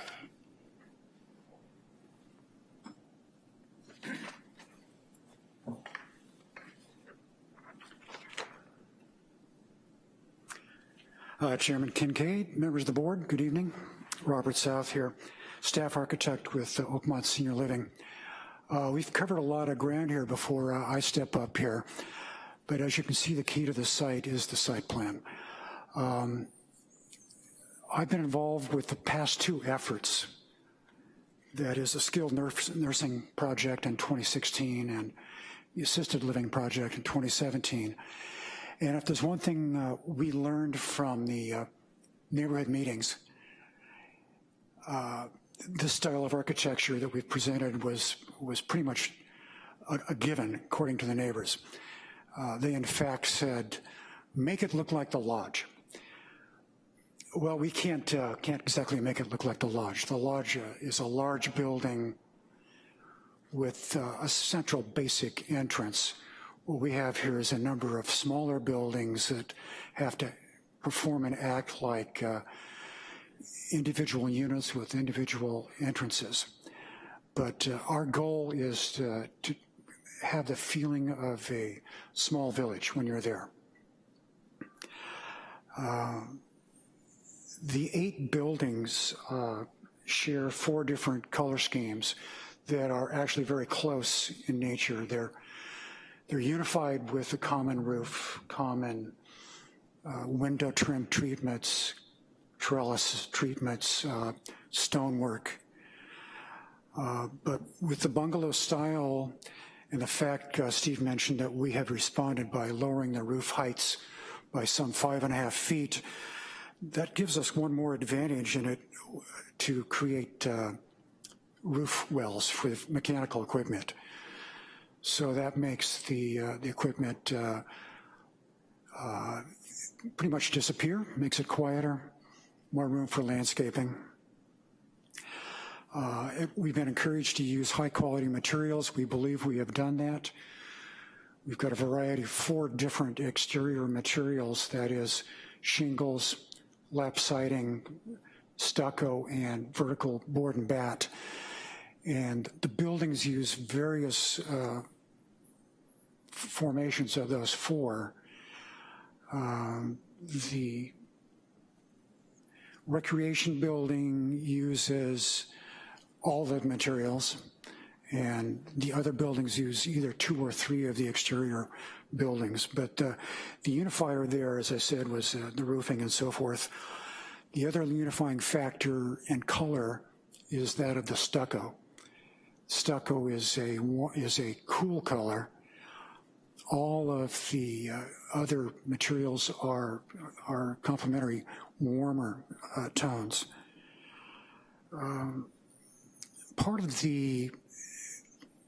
Uh, Chairman Kincaid, members of the board, good evening. Robert South here, staff architect with uh, Oakmont Senior Living. Uh, we've covered a lot of ground here before uh, I step up here, but as you can see, the key to the site is the site plan. Um, I've been involved with the past two efforts. That is a skilled nurse, nursing project in 2016 and the assisted living project in 2017. And if there's one thing uh, we learned from the uh, neighborhood meetings, uh, this style of architecture that we've presented was, was pretty much a, a given, according to the neighbors. Uh, they in fact said, make it look like the lodge. Well, we can't, uh, can't exactly make it look like the lodge. The lodge uh, is a large building with uh, a central basic entrance. What we have here is a number of smaller buildings that have to perform and act like uh, individual units with individual entrances. But uh, our goal is to, to, have the feeling of a small village when you're there. Uh, the eight buildings uh, share four different color schemes that are actually very close in nature. They're, they're unified with a common roof, common uh, window trim treatments, trellis treatments, uh, stonework. Uh, but with the bungalow style and the fact uh, Steve mentioned that we have responded by lowering the roof heights by some five and a half feet, that gives us one more advantage in it to create uh, roof wells for mechanical equipment. So that makes the, uh, the equipment uh, pretty much disappear, makes it quieter, more room for landscaping. Uh, it, we've been encouraged to use high quality materials. We believe we have done that. We've got a variety of four different exterior materials, that is shingles, lap siding, stucco, and vertical board and bat. And the buildings use various uh, formations of those four. Um, the recreation building uses all the materials and the other buildings use either two or three of the exterior buildings. But uh, the unifier there, as I said, was uh, the roofing and so forth. The other unifying factor and color is that of the stucco. Stucco is a, is a cool color. All of the uh, other materials are, are complementary, warmer uh, tones. Um, Part of the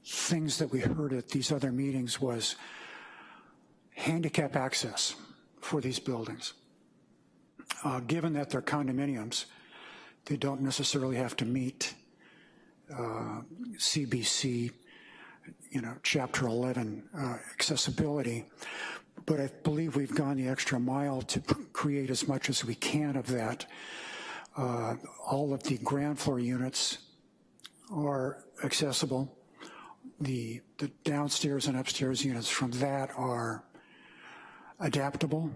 things that we heard at these other meetings was handicap access for these buildings. Uh, Given that they're condominiums, they don't necessarily have to meet uh, CBC, you know, Chapter 11 uh, accessibility. But I believe we've gone the extra mile to create as much as we can of that. Uh, All of the ground floor units are accessible. The, the downstairs and upstairs units from that are adaptable.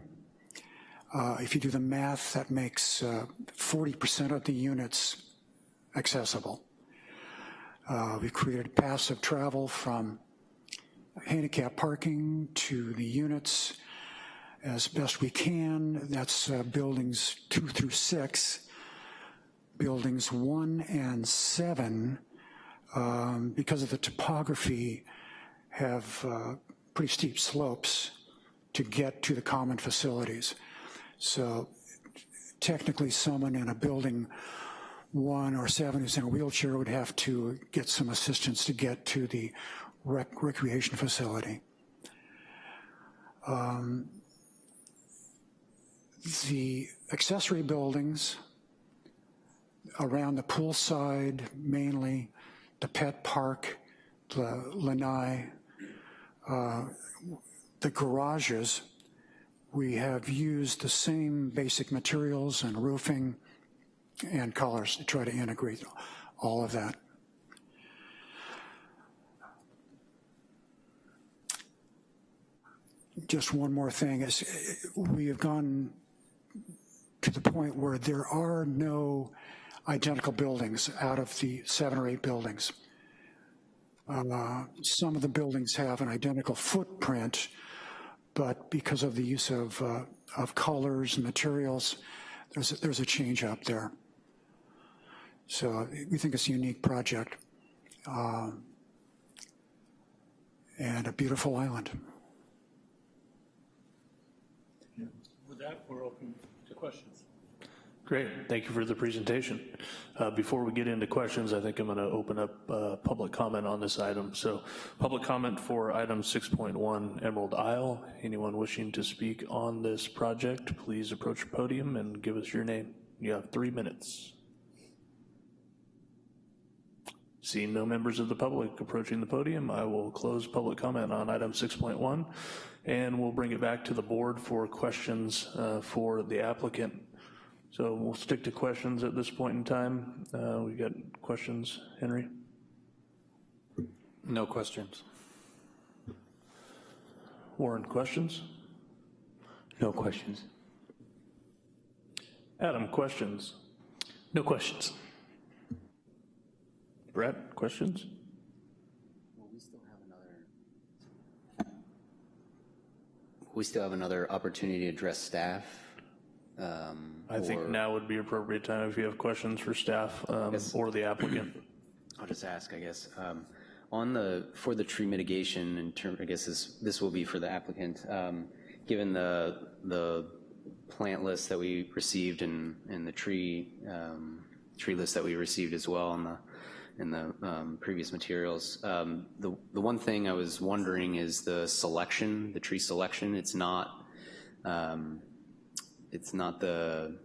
Uh, if you do the math, that makes uh, 40% of the units accessible. Uh, we've created passive travel from handicap parking to the units as best we can. That's uh, buildings two through six. Buildings one and seven, um, because of the topography, have uh, pretty steep slopes to get to the common facilities. So technically, someone in a building one or seven who's in a wheelchair would have to get some assistance to get to the rec recreation facility. Um, the accessory buildings around the poolside mainly, the pet park, the lanai, uh, the garages, we have used the same basic materials and roofing and colors to try to integrate all of that. Just one more thing is we have gone to the point where there are no identical buildings out of the seven or eight buildings. Uh, some of the buildings have an identical footprint, but because of the use of, uh, of colors and materials, there's a, there's a change up there. So we think it's a unique project um, and a beautiful island. With that, we're open to questions. Great, thank you for the presentation. Uh, Before we get into questions, I think I'm going to open up uh, public comment on this item. So public comment for item 6.1 Emerald Isle. Anyone wishing to speak on this project, please approach the podium and give us your name. You have three minutes. Seeing no members of the public approaching the podium, I will close public comment on item 6.1, and we'll bring it back to the board for questions uh, for the applicant. So we'll stick to questions at this point in time. Uh, We got questions, Henry? No questions. Warren, questions? No questions. Adam, questions? No questions. Brett, questions? We still have another opportunity to address staff. um, I think or- now would be appropriate time if you have questions for staff um, Yes. or the applicant. I'll just ask, I guess. Um, On the, for the tree mitigation, in term, I guess this, this will be for the applicant. um, Given the, the plant list that we received and, and the tree, um, tree list that we received as well in the, in the um, previous materials, um, the, the one thing I was wondering is the selection, the tree selection. It's not, um, it's not the,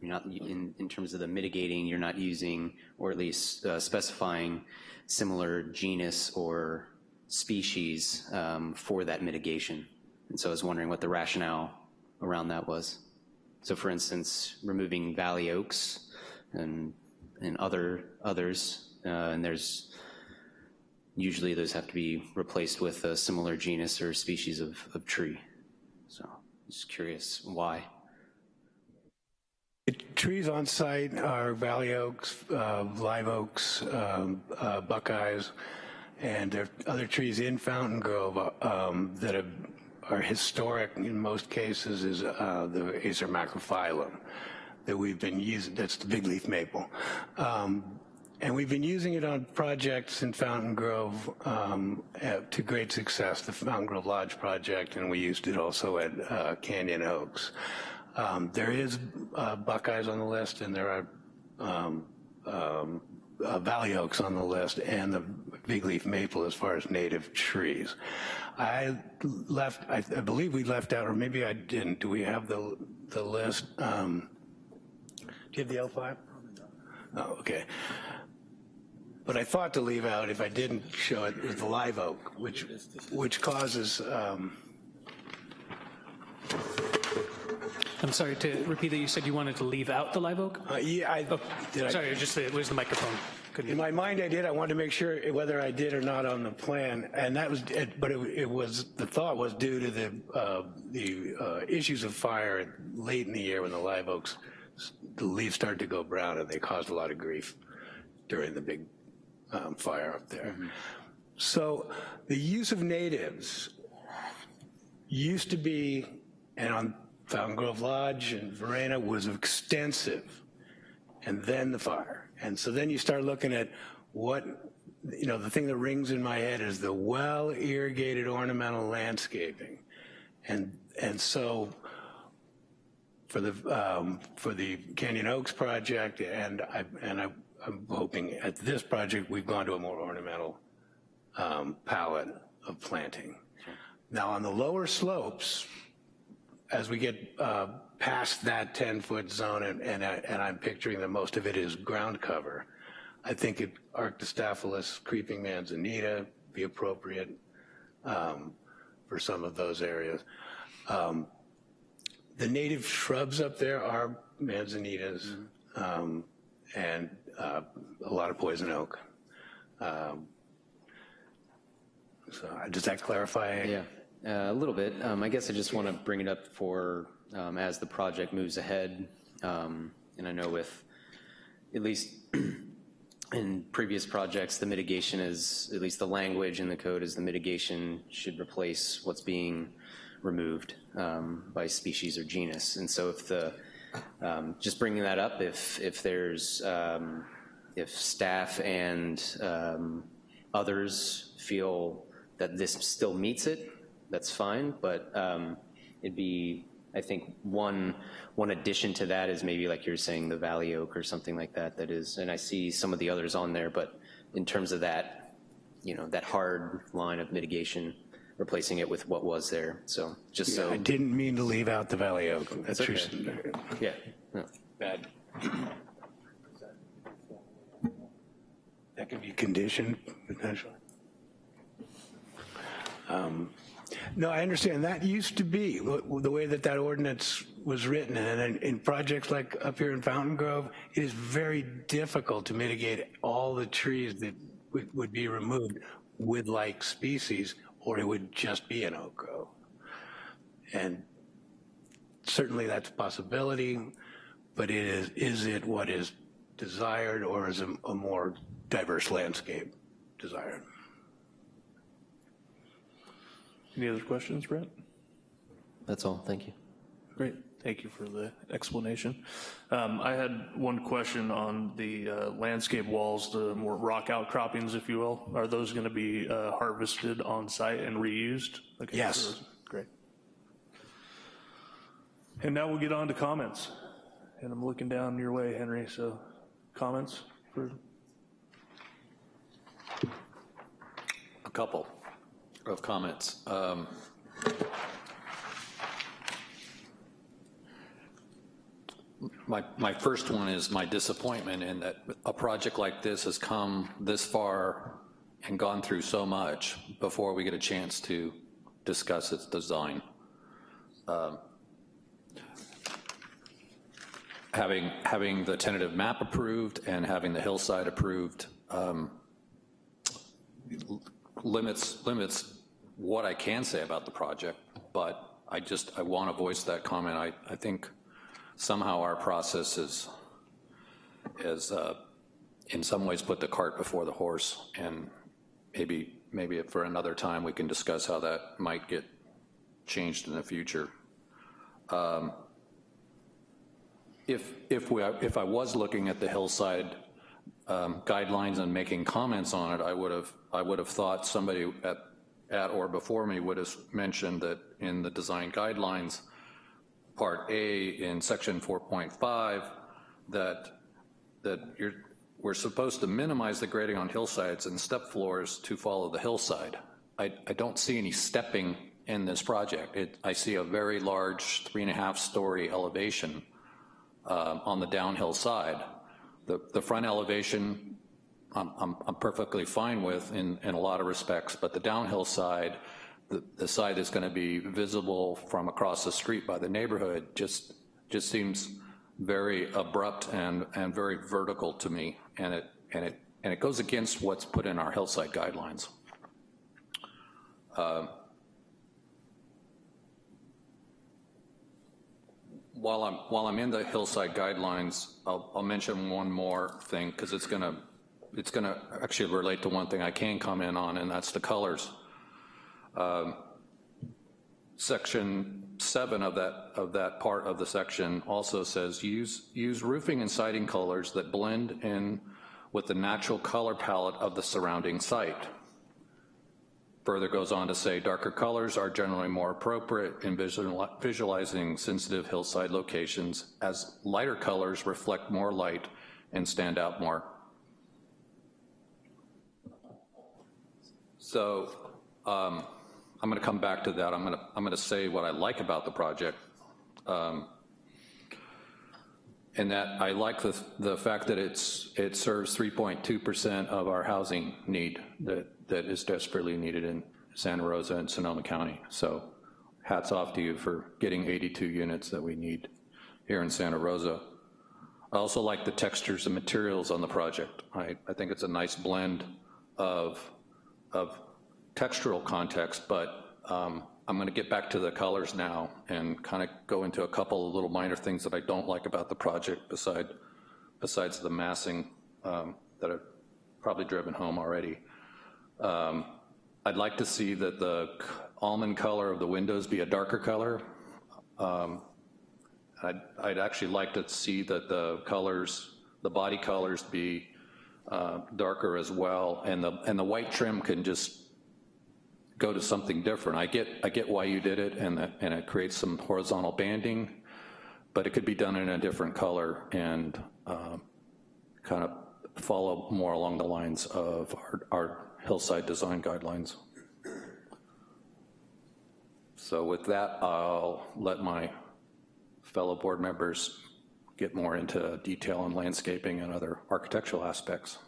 you're not, in, in terms of the mitigating, you're not using, or at least uh, specifying similar genus or species um, for that mitigation. And so I was wondering what the rationale around that was. So for instance, removing valley oaks and, and other, others, and there's, usually those have to be replaced with a similar genus or species of, of tree. So just curious why. Trees on site are valley oaks, uh, live oaks, um, uh, buckeyes, and there are other trees in Fountain Grove uh, um, that have, are historic in most cases is uh, the Acer macrophyllum that we've been using, that's the big leaf maple. Um, and we've been using it on projects in Fountain Grove um, to great success, the Fountain Grove Lodge project, and we used it also at uh, Canyon Oaks. Um, there is uh, Buckeyes on the list, and there are um, um, uh, Valley Oaks on the list, and the big leaf maple as far as native trees. I left, I, I believe we left out, or maybe I didn't. Do we have the the list? Um, do you have the L5? Oh, okay. But I thought to leave out, if I didn't show it, is the live oak, which which causes. Um, I'm sorry, to repeat that, you said you wanted to leave out the live oak? uh, yeah, I, did Sorry, it was just, the- where's the microphone? Couldn't In my mind, I did. I wanted to make sure whether I did or not on the plan, and that was, but it, it was the thought was due to the uh, the uh, issues of fire late in the year when the live oaks, the leaves started to go brown, and they caused a lot of grief during the big um, fire up there. So the use of natives used to be, and on Fountain Grove Lodge and Varenna was extensive and then the fire. And so then you start looking at what, you know, the thing that rings in my head is the well irrigated ornamental landscaping. And, and so for the, um, for the Canyon Oaks project and I, and I, I'm hoping at this project, we've gone to a more ornamental um, palette of planting. Now on the lower slopes, as we get uh, past that 10-foot zone, and, and, I, and I'm picturing that most of it is ground cover, I think it, Arctostaphylos, creeping manzanita be appropriate um, for some of those areas. Um, the native shrubs up there are manzanitas um, and uh, a lot of poison oak. Um, so uh, does that clarify? Yeah, uh, a little bit. Um, I guess I just want to bring it up for, um, as the project moves ahead, um, and I know with, at least in previous projects, the mitigation is, at least the language in the code is the mitigation should replace what's being removed um, by species or genus. And so if the, um, just bringing that up, if, if there's, um, if staff and um, others feel that this still meets it, that's fine, but um, it'd be, I think, one, one addition to that is maybe like you're saying, the Valley Oak or something like that, that is, and I see some of the others on there, but in terms of that, you know, that hard line of mitigation, replacing it with what was there, so, just so. I didn't mean to leave out the Valley Oak. That's okay. true. Yeah, no. Bad. That could be conditioned, potentially. Um, No, I understand. That used to be the way that that ordinance was written. And in, in projects like up here in Fountain Grove, it is very difficult to mitigate all the trees that would, would be removed with like species, or it would just be an oak grove. And certainly that's a possibility, but it is, is it what is desired or is a, a more diverse landscape desired? Any other questions, Brett? That's all, thank you. Great, thank you for the explanation. Um, I had one question on the uh, landscape walls, the more rock outcroppings, if you will. Are those going to be uh, harvested on site and reused? Okay, Yes. so- Great. And now we'll get on to comments. And I'm looking down your way, Henry, so comments for, A couple of comments. Um, My, my first one is my disappointment in that a project like this has come this far and gone through so much before we get a chance to discuss its design. Um, Having, having the tentative map approved and having the hillside approved um, limits, limits what I can say about the project, but I just, I want to voice that comment. I, I think somehow our process is, is uh, in some ways put the cart before the horse, and maybe, maybe for another time, we can discuss how that might get changed in the future. Um, If, if we, if I was looking at the hillside um, guidelines and making comments on it, I would have, I would have thought somebody at, at or before me would have mentioned that in the design guidelines, Part A in section 4.5, that, that we're supposed to minimize the grading on hillsides and step floors to follow the hillside. I, I don't see any stepping in this project. It, I see a very large three and a half story elevation uh, on the downhill side. The, the front elevation, I'm, I'm, I'm perfectly fine with in, in a lot of respects, but the downhill side, the, side that's gonna be visible from across the street by the neighborhood just, just seems very abrupt and, and very vertical to me, and it, and it, and it goes against what's put in our hillside guidelines. Uh, While I'm, while I'm in the hillside guidelines, I'll, I'll mention one more thing, because it's gonna, it's gonna actually relate to one thing I can comment on, and that's the colors. Um, Section seven of that, of that part of the section also says, use, use roofing and siding colors that blend in with the natural color palette of the surrounding site. Further goes on to say, darker colors are generally more appropriate in visual, visualizing sensitive hillside locations as lighter colors reflect more light and stand out more. So um, I'm gonna come back to that. I'm gonna, I'm gonna say what I like about the project. Um, and that I like the, the fact that it's, it serves 3.2% of our housing need that, that is desperately needed in Santa Rosa and Sonoma County. So hats off to you for getting 82 units that we need here in Santa Rosa. I also like the textures and materials on the project. I, I think it's a nice blend of, of textural context, but um, I'm gonna get back to the colors now and kind of go into a couple of little minor things that I don't like about the project beside, besides the massing um, that I've probably driven home already. Um, I'd like to see that the almond color of the windows be a darker color. Um, I'd, I'd, actually like to see that the colors, the body colors be uh, darker as well, and the, and the white trim can just go to something different. I get, I get why you did it, and, that, and it creates some horizontal banding, but it could be done in a different color and uh, kind of follow more along the lines of our, our hillside design guidelines. So with that, I'll let my fellow board members get more into detail on landscaping and other architectural aspects.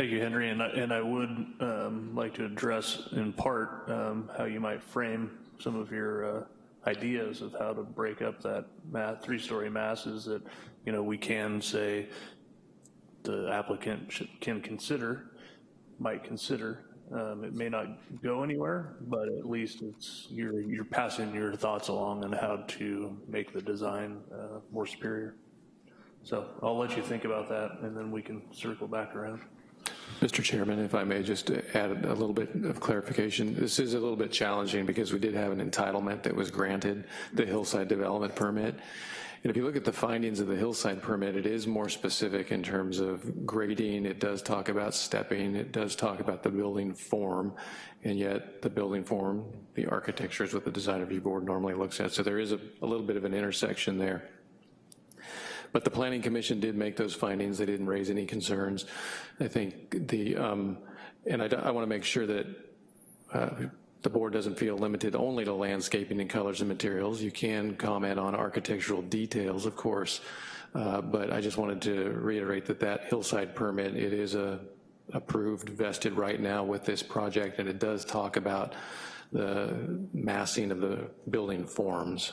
Thank you, Henry, and I, and I would um, like to address in part um, how you might frame some of your uh, ideas of how to break up that math, three-story masses that, you know, we can say the applicant should, can consider, might consider. Um, it may not go anywhere, but at least it's you're you're passing your thoughts along on how to make the design uh, more superior. So I'll let you think about that, and then we can circle back around. Mr. Chairman, if I may just add a little bit of clarification. This is a little bit challenging because we did have an entitlement that was granted, the hillside development permit. And if you look at the findings of the hillside permit, it is more specific in terms of grading. It does talk about stepping. It does talk about the building form. And yet the building form, the architecture is what the design review board normally looks at. So there is a, a little bit of an intersection there. But the Planning Commission did make those findings. They didn't raise any concerns. I think the, um, and I, I wanna make sure that uh, the board doesn't feel limited only to landscaping and colors and materials. You can comment on architectural details, of course, uh, but I just wanted to reiterate that that hillside permit, it is a approved, vested right now with this project, and it does talk about the massing of the building forms.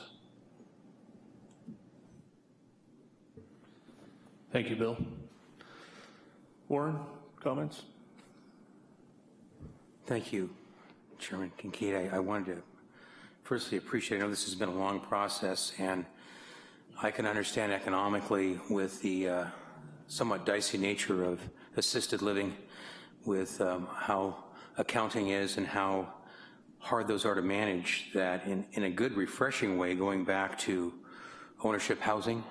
Thank you, Bill. Warren, comments? Thank you, Chairman Kincaid. I, I wanted to firstly appreciate, I know this has been a long process, and I can understand economically with the uh, somewhat dicey nature of assisted living with um, how accounting is and how hard those are to manage, that in, in a good refreshing way, going back to ownership housing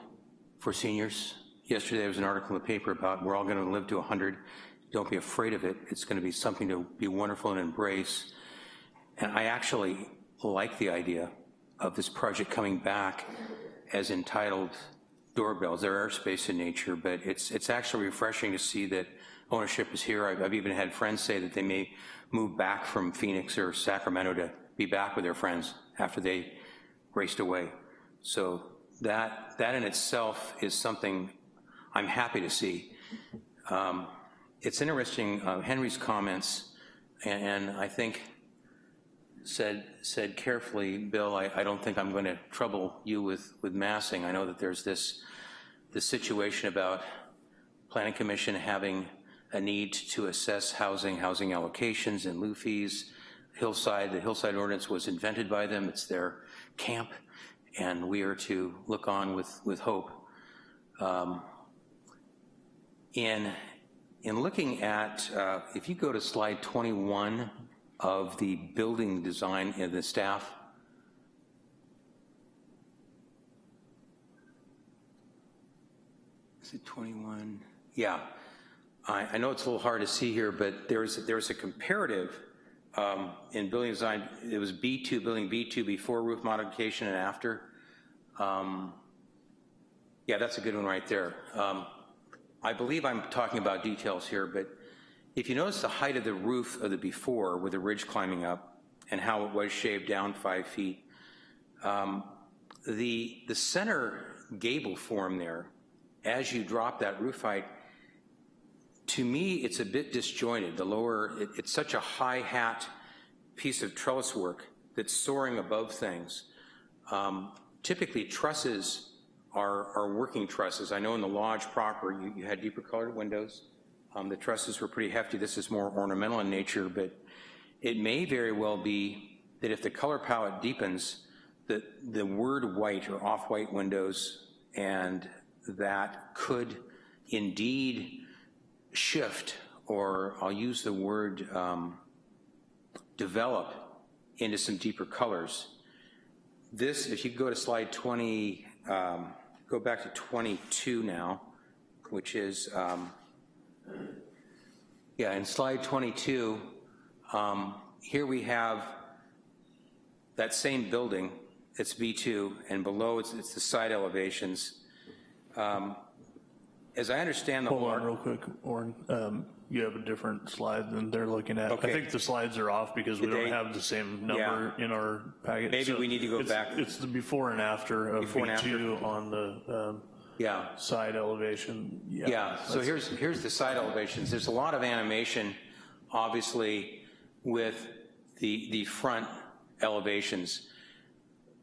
for seniors. Yesterday there was an article in the paper about we're all gonna live to 100. Don't be afraid of it. It's gonna be something to be wonderful and embrace. And I actually like the idea of this project coming back as entitled doorbells. They're airspace in nature, but it's, it's actually refreshing to see that ownership is here. I've, I've even had friends say that they may move back from Phoenix or Sacramento to be back with their friends after they raced away. So that, that in itself is something I'm happy to see. Um, it's interesting, uh, Henry's comments, and, and I think said, said carefully, Bill, I, I don't think I'm going to trouble you with, with massing. I know that there's this, this situation about Planning Commission having a need to assess housing, housing allocations and lieu fees. Hillside, the Hillside ordinance was invented by them. It's their camp, and we are to look on with, with hope. Um, in, in looking at, uh, if you go to slide 21 of the building design in the staff, is it 21? Yeah. I, I know it's a little hard to see here, but there's, there's a comparative um, in building design. It was B2, building B2 before roof modification and after. Um, yeah, that's a good one right there. Um, I believe I'm talking about details here, but if you notice the height of the roof of the before with the ridge climbing up and how it was shaved down five feet, um, the, the center gable form there, as you drop that roof height, to me, it's a bit disjointed. The lower, it, it's such a high hat piece of trellis work that's soaring above things. Um, typically, trusses are, working trusses. I know in the lodge proper, you, you had deeper colored windows. Um, the trusses were pretty hefty. This is more ornamental in nature, but it may very well be that if the color palette deepens, that the word white or off-white windows and that could indeed shift, or I'll use the word um, develop into some deeper colors. This, if you go to slide 20, um, go back to 22 now, which is, um, yeah, in slide 22, um, here we have that same building, it's B2, and below it's, it's the side elevations. Um, as I understand the Hold whole on real quick, Orrin. You have a different slide than they're looking at. I think the slides are off because we don't they- have the same number in our packet. Maybe So we need to go it's- back. It's the before and after of Before. B2 on the um, Yeah, side elevation. yeah, so here's, here's the side elevations. There's a lot of animation, obviously, with the, the front elevations.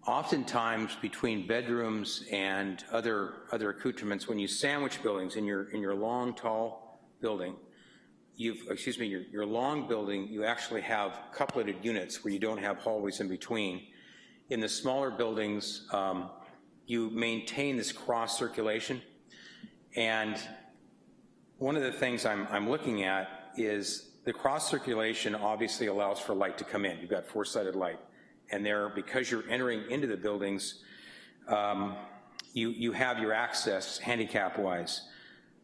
Oftentimes, between bedrooms and other, other accoutrements, when you sandwich buildings in your, in your long, tall building, you've, excuse me, your, your long building, you actually have coupleted units where you don't have hallways in between. In the smaller buildings, um, you maintain this cross circulation. And one of the things I'm, I'm looking at is the cross circulation obviously allows for light to come in. You've got four-sided light. And there, because you're entering into the buildings, um, you, you have your access handicap-wise.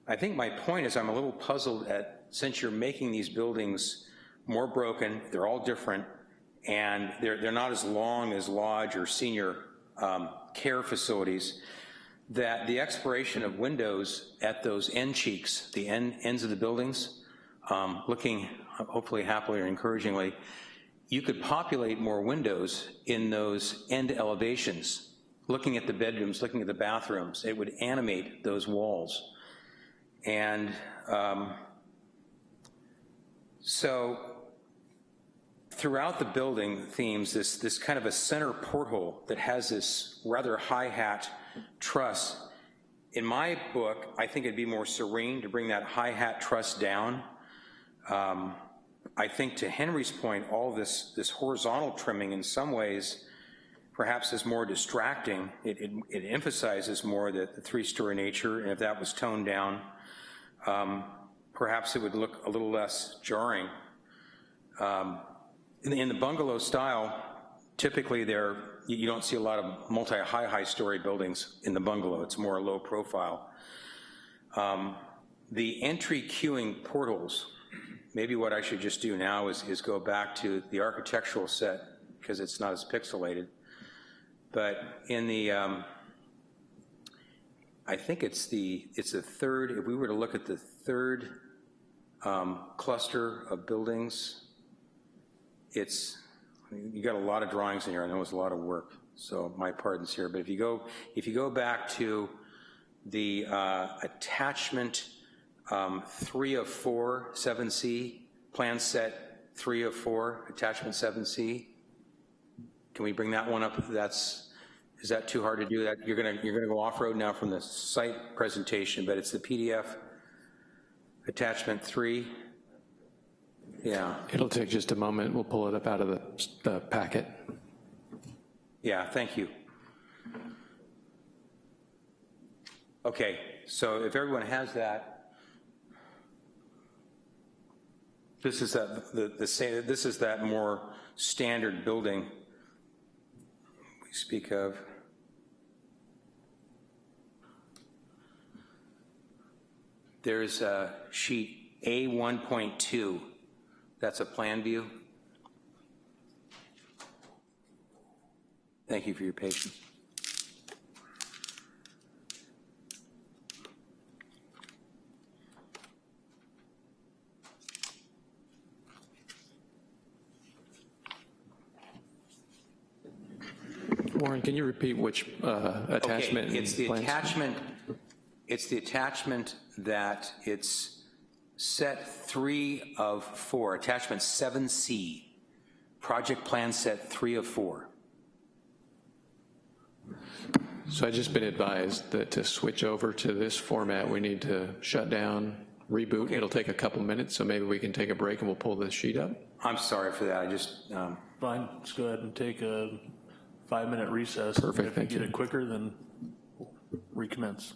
I think my point is I'm a little puzzled at, since you're making these buildings more broken, they're all different, and they're, they're not as long as lodge or senior um, care facilities, that the expiration of windows at those end cheeks, the end, ends of the buildings, um, looking hopefully happily or encouragingly, you could populate more windows in those end elevations. Looking at the bedrooms, looking at the bathrooms, it would animate those walls. And um, so throughout the building themes, this, this kind of a center porthole that has this rather high hat truss. In my book, I think it'd be more serene to bring that high hat truss down. Um, I think to Henry's point, all this, this horizontal trimming in some ways perhaps is more distracting. It, it, it emphasizes more the, the three-story nature, and if that was toned down, um, perhaps it would look a little less jarring. um, in the- in the bungalow style, typically there, you you don't see a lot of multi-high, high-story buildings in the bungalow. It's more low profile. Um, The entry queuing portals, maybe what I should just do now is, is go back to the architectural set, because it's not as pixelated. But in the, um, I think it's the, it's the third, if we were to look at the third um, cluster of buildings, it's, you got a lot of drawings in here, I know it's a lot of work, so my pardons here, but if you go, if you go back to the uh, attachment um, three of four, 7C, plan set three of four, attachment 7C, can we bring that one up? That's, is that too hard to do? That You're gonna, you're gonna go off-road now from the site presentation, but it's the PDF attachment three. Yeah, It'll take just a moment. We'll pull it up out of the, the packet. yeah, thank you. Okay, so if everyone has that, this is that, the, the same, this is that more standard building we speak of. There's a sheet A 1.2, that's a plan view. Thank you for your patience. Warren, can you repeat which uh, attachment? Okay, it's the plans? attachment, it's the attachment that it's set three of four, attachment 7C, project plan set three of four. So I've just been advised that to switch over to this format, we need to shut down, reboot. It'll take a couple minutes, so maybe we can take a break and we'll pull this sheet up. I'm sorry for that, I just, um, Fine, let's go ahead and take a five-minute recess. Perfect, If thank we get you. it quicker, then we'll recommence.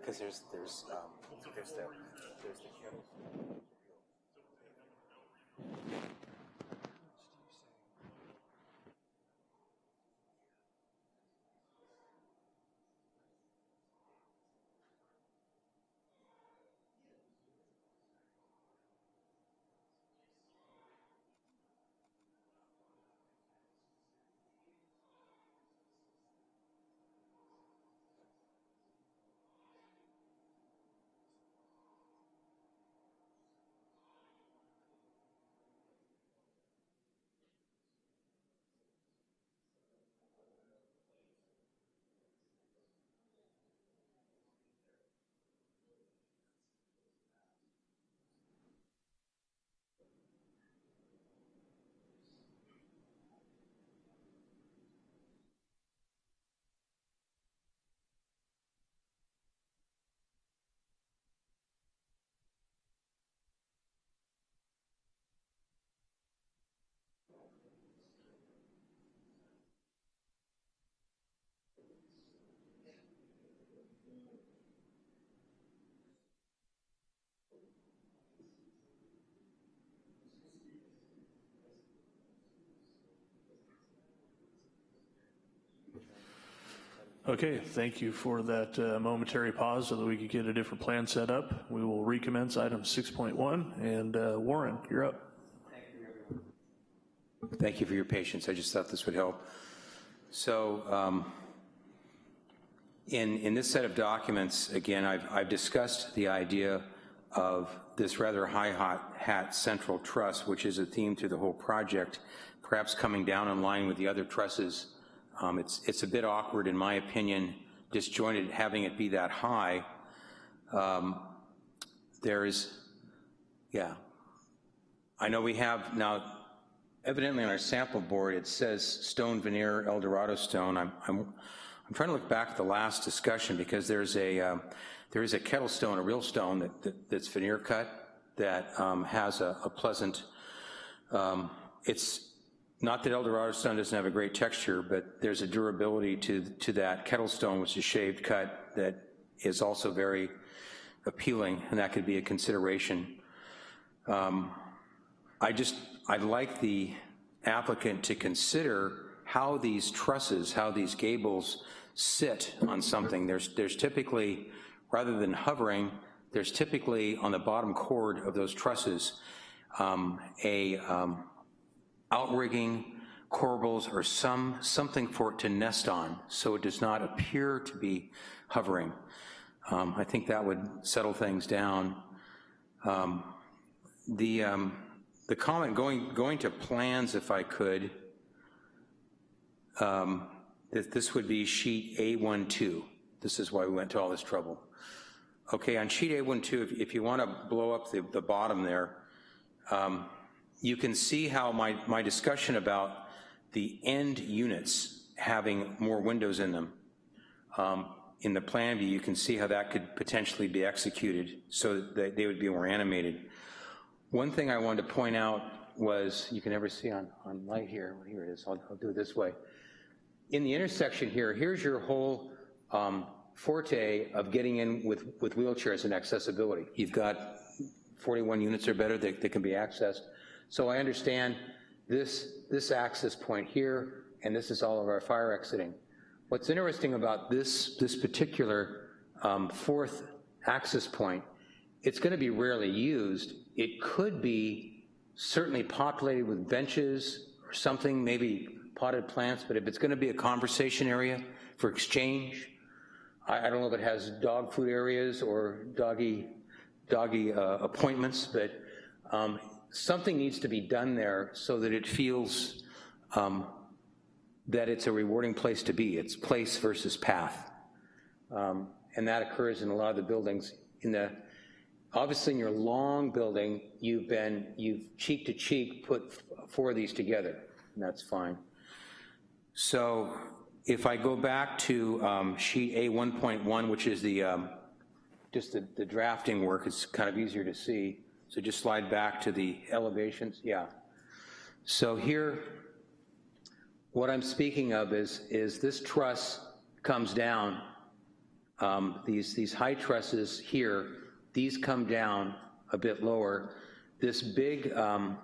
Because there's, there's, um, there's the, there's the. Okay, thank you for that uh, momentary pause so that we could get a different plan set up. We will recommence item 6.1, and uh, Warren, you're up. Thank you for your patience. I just thought this would help. So um, in, in this set of documents, again, I've, I've discussed the idea of this rather high hot hat central truss, which is a theme to the whole project, perhaps coming down in line with the other trusses. Um, it's, it's a bit awkward, in my opinion, disjointed, having it be that high. Um, there is, yeah. I know we have now, evidently on our sample board, it says stone veneer Eldorado stone. I'm, I'm, I'm trying to look back at the last discussion because there's a, uh, there is a kettle stone, a real stone that, that that's veneer cut that um, has a, a pleasant, um, it's not that Eldorado stone doesn't have a great texture, but there's a durability to, to that kettle stone, which is shaved cut, that is also very appealing, and that could be a consideration. Um, I just, I'd like the applicant to consider how these trusses, how these gables sit on something. There's, there's typically, rather than hovering, there's typically on the bottom chord of those trusses um, a um, outrigging, corbels, or some, something for it to nest on so it does not appear to be hovering. Um, I think that would settle things down. Um, the, um, the comment, going, going to plans if I could, um, that this would be sheet A12. This is why we went to all this trouble. Okay, on sheet A12, if, if you wanna blow up the, the bottom there, um, you can see how my, my discussion about the end units having more windows in them. Um, in the plan view, you can see how that could potentially be executed so that they would be more animated. One thing I wanted to point out was, you can never see on, on light here, here it is, I'll, I'll do it this way. In the intersection here, here's your whole um, forte of getting in with, with wheelchairs and accessibility. You've got 41 units or better that, that can be accessed. So I understand this, this access point here, and this is all of our fire exiting. What's interesting about this, this particular um, fourth access point, it's gonna be rarely used. It could be certainly populated with benches or something, maybe potted plants, but if it's gonna be a conversation area for exchange, I, I don't know if it has dog food areas or doggy, doggy uh, appointments, but um, something needs to be done there so that it feels um, that it's a rewarding place to be. It's place versus path. Um, and that occurs in a lot of the buildings. In the, obviously in your long building, you've been, you've cheek to cheek put four of these together, and that's fine. So if I go back to um, sheet A 1.1, which is the, um, just the, the drafting work, it's kind of easier to see. So just slide back to the elevations, yeah. So here, what I'm speaking of is, is this truss comes down Um, These, these high trusses here, these come down a bit lower. This big, um,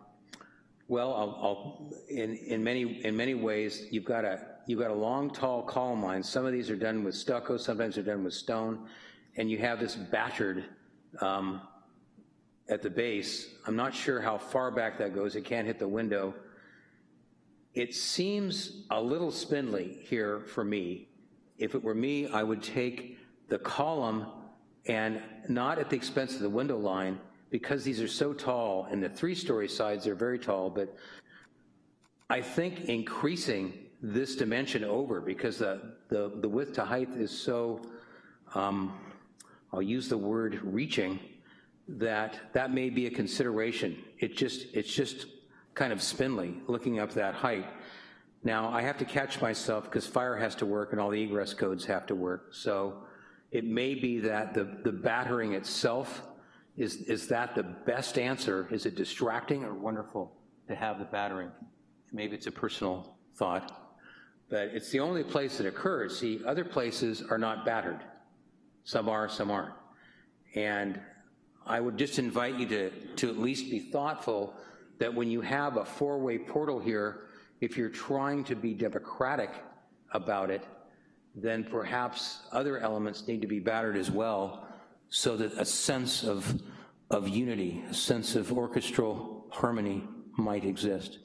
well, I'll, I'll, in, in many, in many ways, you've got a, you've got a long, tall column line. Some of these are done with stucco, sometimes they're done with stone, and you have this battered um, at the base. I'm not sure how far back that goes. It can't hit the window. It seems a little spindly here for me. If it were me, I would take the column and not at the expense of the window line, because these are so tall, and the three-story sides are very tall, but I think increasing this dimension over, because the, the, the width to height is so, um, I'll use the word reaching, that that may be a consideration. It just, it's just kind of spindly, looking up that height. Now, I have to catch myself because fire has to work and all the egress codes have to work. So it may be that the, the battering itself, is, is that the best answer? Is it distracting or wonderful to have the battering? Maybe it's a personal thought, but it's the only place that occurs. See, other places are not battered. Some are, some aren't. And I would just invite you to, to at least be thoughtful that when you have a four-way portal here, if you're trying to be democratic about it, then perhaps other elements need to be battered as well so that a sense of, of unity, a sense of orchestral harmony might exist.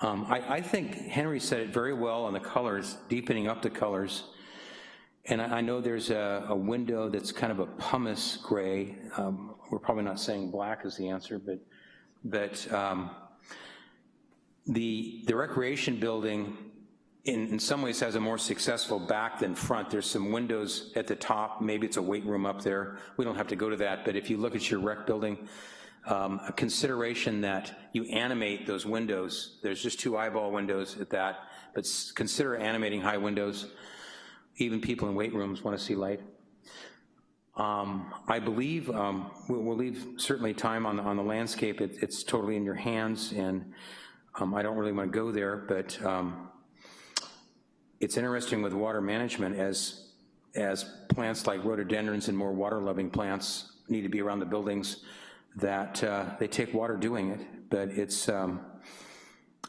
Um, I, I, think Henry said it very well on the colors, deepening up the colors. And I, know there's a, a, window that's kind of a pumice gray. Um, we're probably not saying black is the answer, but, but um, the, the recreation building in, in some ways has a more successful back than front. There's some windows at the top, maybe it's a weight room up there. We don't have to go to that, but if you look at your rec building, um, a consideration that you animate those windows. There's just two eyeball windows at that, but consider animating high windows. Even people in weight rooms want to see light. Um, I believe um, we'll, leave certainly time on the, on the landscape. It, it's totally in your hands, and um, I don't really want to go there, but um, it's interesting with water management as, as plants like rhododendrons and more water-loving plants need to be around the buildings that uh, they take water doing it, but it's, um,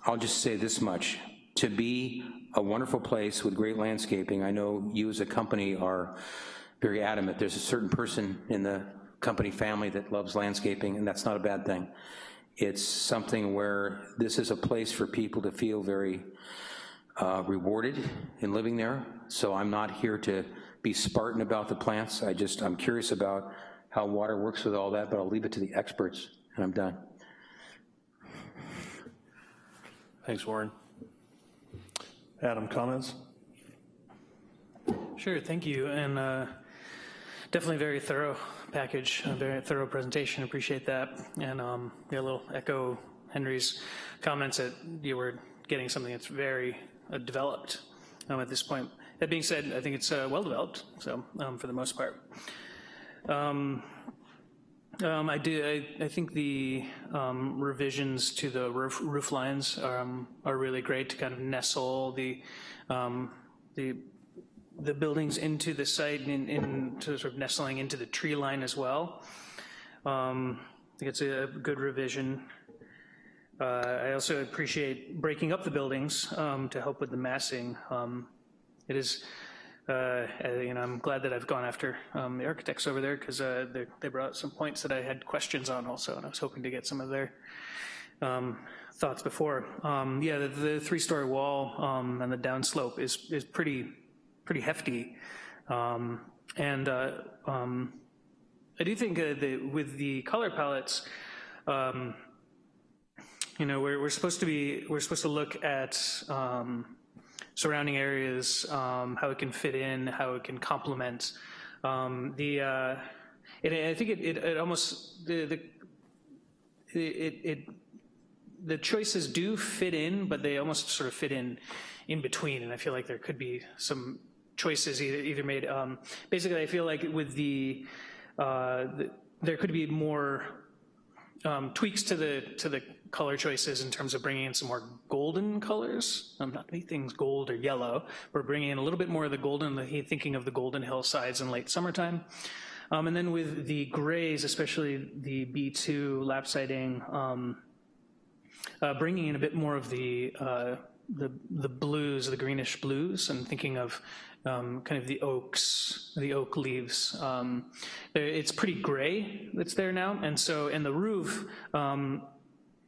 I'll just say this much, to be a wonderful place with great landscaping, I know you as a company are very adamant. There's a certain person in the company family that loves landscaping, and that's not a bad thing. It's something where this is a place for people to feel very uh, rewarded in living there. So I'm not here to be Spartan about the plants. I just, I'm curious about how water works with all that, but I'll leave it to the experts, and I'm done. Thanks, Warren. Adam, comments? Sure, thank you. And uh, definitely very thorough package, a very thorough presentation. Appreciate that. And um, yeah, a little echo Henry's comments that you were getting something that's very uh, developed um, at this point. That being said, I think it's uh, well developed, so um, for the most part. Um, um I do. I, I, think the um, revisions to the roof, roof lines are, um, are really great to kind of nestle the the the buildings into the site and into sort of nestling into the tree line as well. I think it's a good revision. Uh, I also appreciate breaking up the buildings um, to help with the massing. Um, it is, uh, you know, I'm glad that I've gone after um, the architects over there because uh, they, they, brought some points that I had questions on also, and I was hoping to get some of their um, thoughts before. Um, yeah, the, the three-story wall um, and the downslope is is pretty pretty hefty, and uh, I do think uh, that with the color palettes. Um, you know, we're, we're supposed to be, we're supposed to look at um, surrounding areas, um, how it can fit in, how it can complement. Um, the, uh, I think it, it, it almost, the, the, it, it, the choices do fit in, but they almost sort of fit in in between, and I feel like there could be some choices either, either made. Um, basically, I feel like with the, uh, the, there could be more um, tweaks to the, to the color choices in terms of bringing in some more golden colors. Um, not anything's gold or yellow. We're bringing in a little bit more of the golden, the- thinking of the golden hillsides in late summertime. Um, and then with the grays, especially the B2 lap siding, um, uh, bringing in a bit more of the, uh, the, the blues, the greenish blues, and thinking of um, kind of the oaks, the oak leaves. Um, it's pretty gray that's there now, and so, in the roof, um,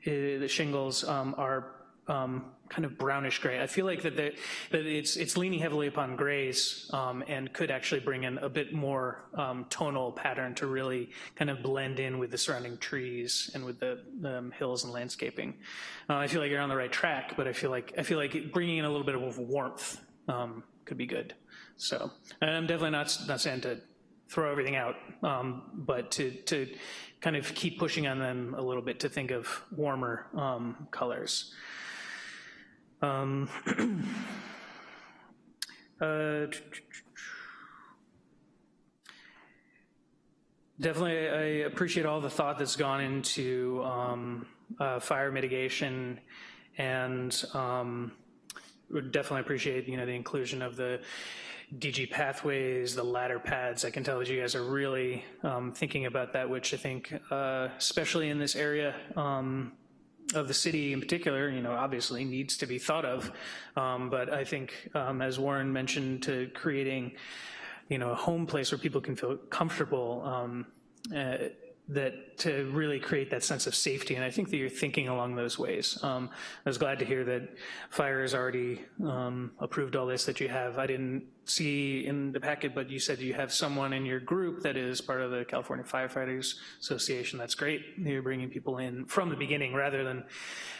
the shingles um, are um, kind of brownish gray. I feel like that, that it's, it's leaning heavily upon grays um, and could actually bring in a bit more um, tonal pattern to really kind of blend in with the surrounding trees and with the um, hills and landscaping. Uh, I feel like you're on the right track, but I feel like, I feel like bringing in a little bit of warmth um, could be good. So, and I'm definitely not, not saying to throw everything out, um, but to, to kind of keep pushing on them a little bit to think of warmer um, colors. Um, uh, definitely, I appreciate all the thought that's gone into um, uh, fire mitigation, and um, would definitely appreciate you know the inclusion of the DG pathways, the ladder pads. I can tell that you guys are really um, thinking about that, which I think, uh, especially in this area. Um, of the city in particular, you know, obviously needs to be thought of. Um, but I think, um, as Warren mentioned, to creating, you know, a home place where people can feel comfortable, um, uh, that to really create that sense of safety. And I think that you're thinking along those ways. Um, I was glad to hear that fire has already um, approved all this that you have. I didn't see in the packet, but you said you have someone in your group that is part of the California Firefighters Association. That's great. You're bringing people in from the beginning rather than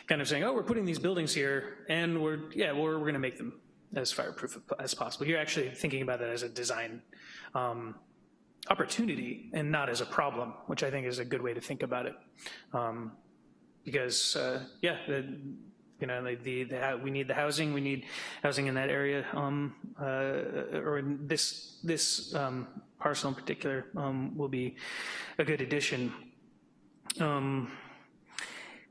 kind of saying, oh, we're putting these buildings here and we're, yeah, we're, we're gonna make them as fireproof as possible. You're actually thinking about that as a design um, opportunity and not as a problem, which I think is a good way to think about it. Um, because, uh, yeah, the, you know, the, the, we need the housing, we need housing in that area, um, uh, or in this, this um, parcel in particular um, will be a good addition. Um,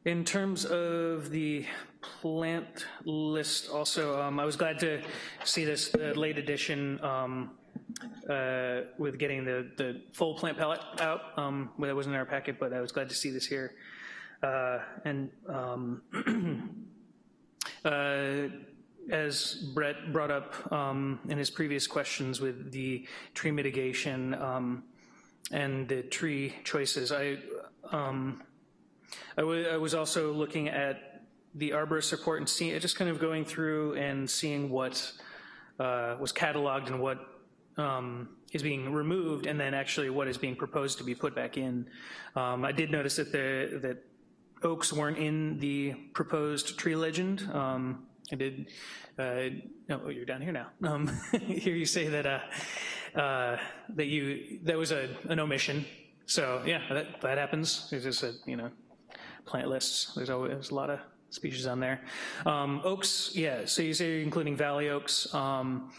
in terms of the plant list also, um, I was glad to see this late edition uh, with getting the, the full plant palette out. Um, that wasn't in our packet, but I was glad to see this here. Uh, and um, uh, as Brett brought up um, in his previous questions with the tree mitigation um, and the tree choices, I, um, I, I was also looking at the arborist report and seeing, just kind of going through and seeing what uh, was cataloged and what um, is being removed and then actually what is being proposed to be put back in. Um, I did notice that the that oaks weren't in the proposed tree legend. Um, I did, uh, oh, you're down here now. Um, hear you say that uh, uh, that you that was a, an omission. So yeah, that, that happens. There's just a you know plant lists. There's always a lot of species on there. Um, oaks, yeah. So you say you're including valley oaks, um,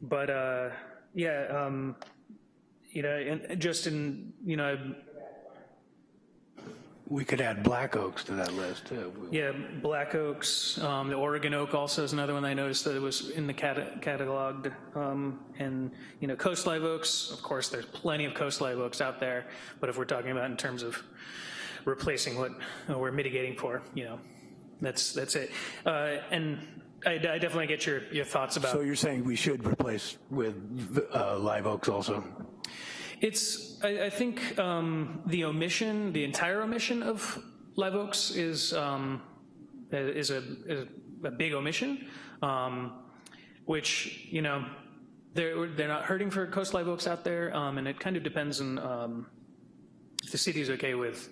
but uh, yeah, um, you know, and just in, you know, We could add black oaks to that list, too. yeah, black oaks, um, the Oregon oak also is another one I noticed that it was in the cata- cataloged. Um, and, you know, coast live oaks, of course, there's plenty of coast live oaks out there, but if we're talking about in terms of replacing what we're mitigating for, you know, that's, that's it. Uh, and I, I definitely get your, your thoughts about. So you're saying we should replace with uh, live oaks also? It's, I, I think um, the omission, the entire omission of live oaks is, um, is, a, is a big omission, um, which, you know, they're, they're not hurting for coast live oaks out there, um, and it kind of depends on um, if the city is okay with,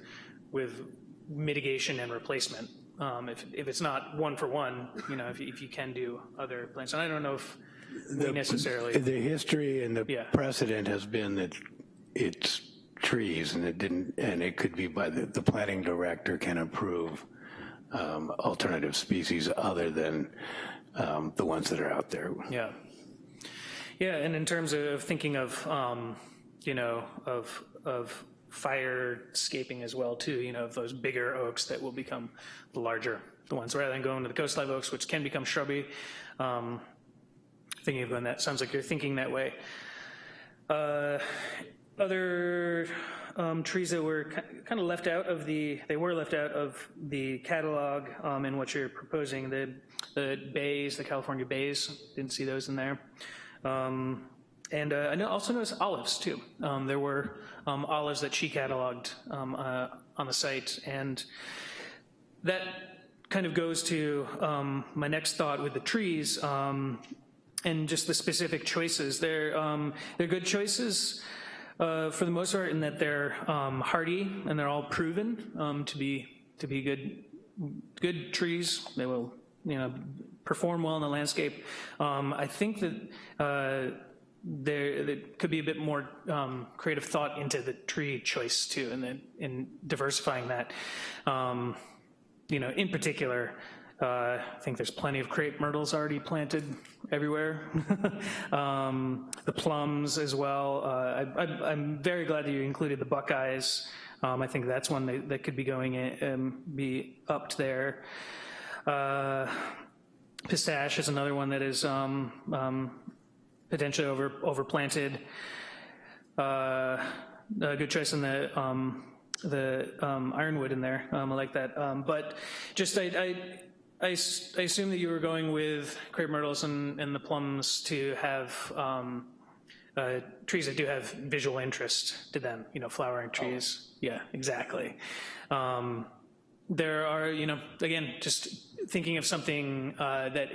with mitigation and replacement. Um, if, if it's not one for one, you know, if you, if you can do other plants. And I don't know if we necessarily. The history and the Yeah. precedent has been that it's trees and it didn't, and it could be by the, the planning director can approve um, alternative species other than um, the ones that are out there. Yeah. Yeah, and in terms of thinking of, um, you know, of, of fire scaping as well too, you know, of those bigger oaks that will become the larger, the ones, rather than going to the coast live oaks, which can become shrubby. Um, Thinking of going that, sounds like you're thinking that way. Uh, Other um, trees that were kind of left out of the, they were left out of the catalog um, in what you're proposing, the, the bays, the California bays, didn't see those in there. Um, And uh, I also noticed olives too. Um, There were um, olives that she cataloged um, uh, on the site, and that kind of goes to um, my next thought with the trees um, and just the specific choices. They're, um, they're good choices uh, for the most part in that they're hardy and they're all proven to be to be good good trees. They will you know perform well in the landscape. I think that. There, there could be a bit more um, creative thought into the tree choice too, and then in diversifying that. Um, you know, in particular, uh, I think there's plenty of crepe myrtles already planted everywhere. um, the plums as well. Uh, I, am very glad that you included the buckeyes. Um, I think that's one that, that could be going in, um, be upped there. Uh, pistache is another one that is um, um, potentially over overplanted. Uh, a good choice in the um, the um, ironwood in there. Um, I like that. Um, but just I, I, I, I, assume that you were going with crepe myrtles and, and the plums to have um, uh, trees that do have visual interest to them, you know, flowering trees. Oh. Yeah, exactly. Um, there are, you know, again, just thinking of something uh, that,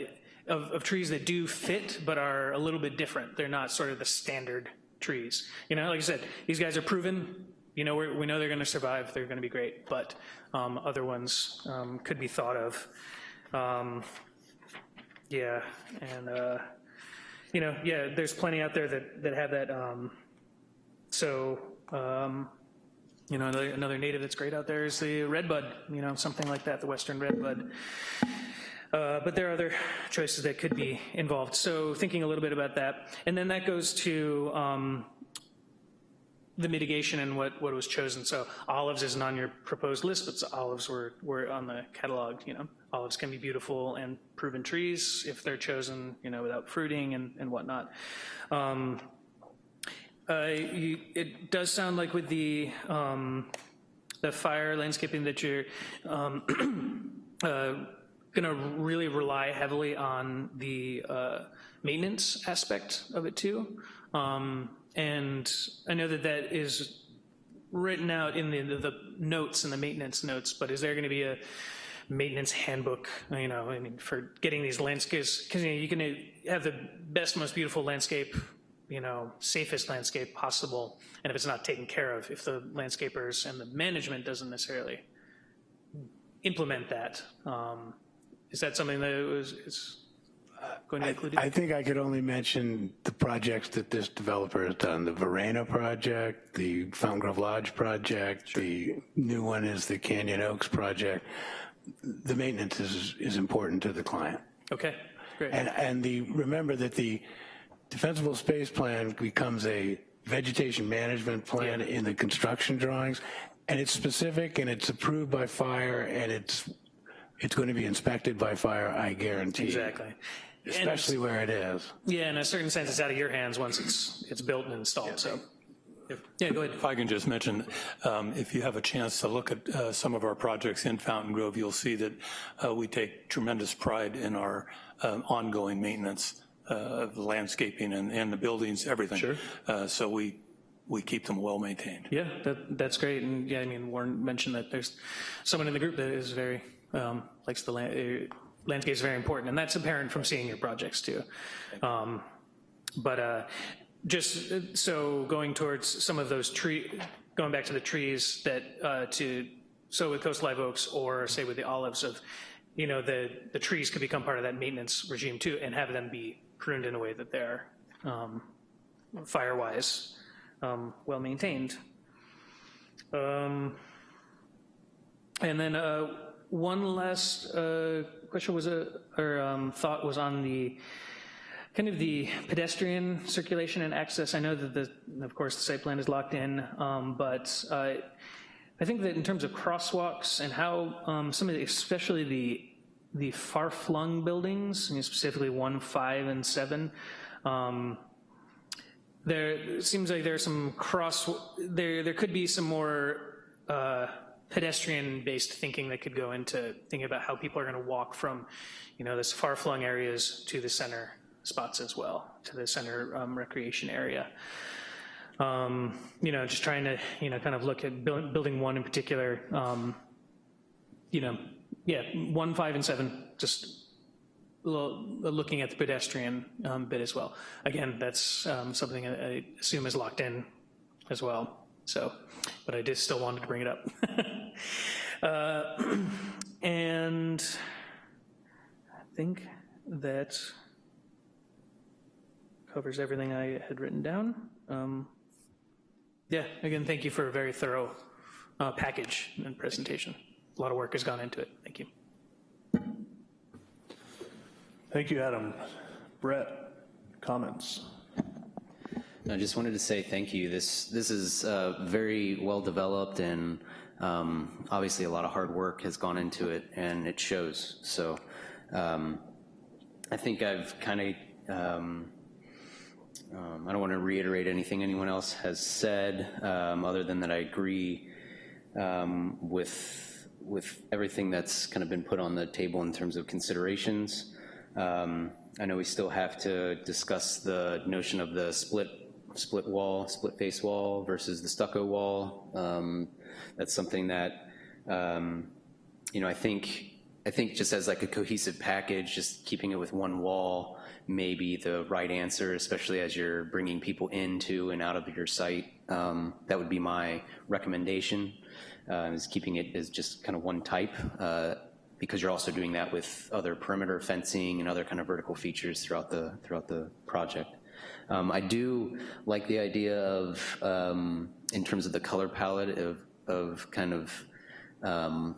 of, of trees that do fit but are a little bit different. They're not sort of the standard trees. You know, like I said, these guys are proven, you know, we know they're going to survive, they're going to be great, but um, other ones um, could be thought of. Um, yeah, and, uh, you know, yeah, there's plenty out there that, that have that. Um, so, um, you know, another, another, native that's great out there is the redbud, you know, something like that, the western redbud. Uh, but there are other choices that could be involved. So thinking a little bit about that. And then that goes to um, the mitigation and what, what was chosen. So olives isn't on your proposed list, but olives were, were on the catalog, you know. Olives can be beautiful and proven trees if they're chosen, you know, without fruiting and, and whatnot. Um, uh, you, it does sound like with the, um, the fire landscaping that you're um, uh, gonna really rely heavily on the uh, maintenance aspect of it too. Um, and I know that that is written out in the, the notes and the maintenance notes, but is there going to be a maintenance handbook, you know, I mean, for getting these landscapes, because you, know, you can have the best, most beautiful landscape, you know, safest landscape possible, and if it's not taken care of, if the landscapers and the management doesn't necessarily implement that, um, is that something that was, is uh, going to include? included? I think I could only mention the projects that this developer has done. The Varenna project, the Fountaingrove Lodge project, sure. the new one is the Canyon Oaks project. The maintenance is, is important to the client. Okay, great. And, and the, remember that the defensible space plan becomes a vegetation management plan yeah. in the construction drawings, and it's specific and it's approved by fire and it's it's going to be inspected by fire, I guarantee. Exactly especially where it is. Yeah, in a certain sense, it's out of your hands once it's it's built and installed. Yeah. So. Yeah, go ahead. If I can just mention, um, if you have a chance to look at uh, some of our projects in Fountaingrove, you'll see that uh, we take tremendous pride in our um, ongoing maintenance uh, of landscaping and, and, the buildings, everything. Sure. Uh, so we we keep them well maintained. Yeah, that, that's great. And yeah, I mean, Warren mentioned that there's someone in the group that is very um, likes the land landscape is very important, and that's apparent from seeing your projects too. Um, but uh, just uh, so going towards some of those tree, going back to the trees that uh, to, so with coast live oaks or say with the olives of, you know, the, the trees could become part of that maintenance regime too and have them be pruned in a way that they're um, fire-wise um, well maintained. Um, and then uh, one last uh, question was a, or um, thought was on the kind of the pedestrian circulation and access. I know that the, of course, the site plan is locked in, um, but uh, I think that in terms of crosswalks and how um, some of the, especially the the far-flung buildings, specifically one, five, and seven, um, there seems like there's some cross, there, there could be some more uh, pedestrian-based thinking that could go into thinking about how people are gonna walk from, you know, this far-flung areas to the center spots as well, to the center um, recreation area. Um, you know, just trying to, you know, kind of look at build, building one in particular, um, you know, yeah, one, five, and seven, just lo- looking at the pedestrian um, bit as well. Again, that's um, something I assume is locked in as well, so, but I did still wanted to bring it up. Uh, And I think that covers everything I had written down. Um, Yeah, again, thank you for a very thorough uh, package and presentation. A lot of work has gone into it. Thank you. Thank you, Adam. Brett, comments? I just wanted to say thank you. This this is uh, very well developed, and um, obviously a lot of hard work has gone into it, and it shows. So um, I think I've kind of um, um, I don't want to reiterate anything anyone else has said, um, other than that I agree um, with with everything that's kind of been put on the table in terms of considerations. I know we still have to discuss the notion of the split split wall, split face wall versus the stucco wall. Um, that's something that um, you know I think I think just as like a cohesive package, just keeping it with one wall may be the right answer, especially as you're bringing people into and out of your site. Um, that would be my recommendation, uh, is keeping it as just kind of one type, uh, because you're also doing that with other perimeter fencing and other kind of vertical features throughout the, throughout the project. Um, I do like the idea of, um, in terms of the color palette, of, of kind of um,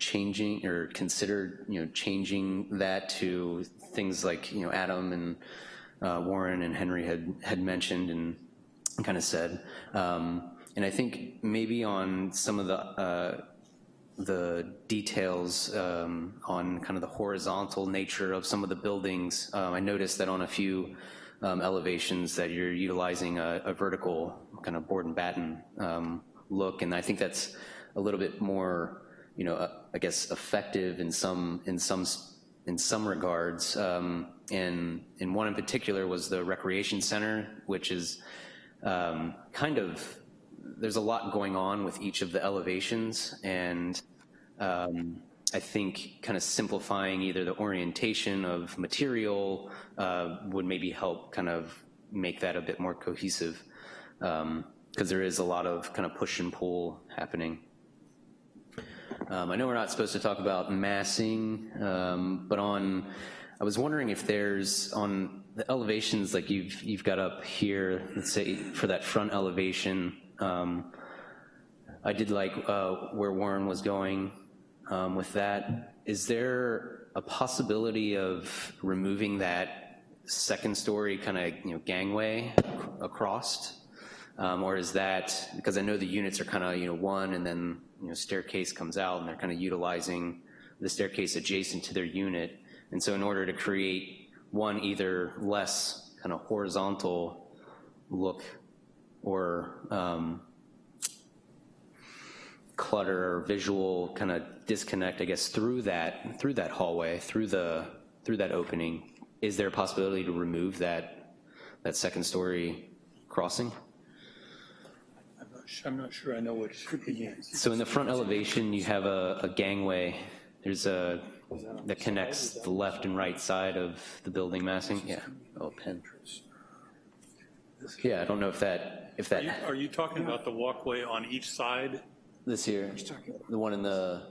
changing or consider you know changing that to things like you know Adam and uh, Warren and Henry had had mentioned and kind of said, um, and I think maybe on some of the uh, the details um, on kind of the horizontal nature of some of the buildings, um, I noticed that on a few um, elevations that you're utilizing a, a, vertical kind of board and batten um, look, and I think that's a little bit more you know, uh, I guess effective in some in some in some regards. Um, and and one in particular was the recreation center, which is um, kind of there's a lot going on with each of the elevations, and um, I think kind of simplifying either the orientation of material uh, would maybe help kind of make that a bit more cohesive because um, there is a lot of kind of push and pull happening. Um, I know we're not supposed to talk about massing, um, but on, I was wondering if there's on the elevations like you've you've got up here. Let's say for that front elevation, um, I did like uh, where Warren was going um, with that. Is there a possibility of removing that second story kind of you know gangway across? Um, or is that, because I know the units are kind of, you know, one and then, you know, staircase comes out and they're kind of utilizing the staircase adjacent to their unit. And so in order to create one either less kind of horizontal look or um, clutter or visual kind of disconnect, I guess, through that, through that hallway, through the, through that opening, is there a possibility to remove that, that second story crossing? I'm not sure I know what you mean. So in the front elevation, you have a, a gangway. There's a, that connects the left and right side of the building massing. Yeah, oh, pen. Yeah, I don't know if that, if Are you, are you talking about the walkway on each side? this here, the one in the,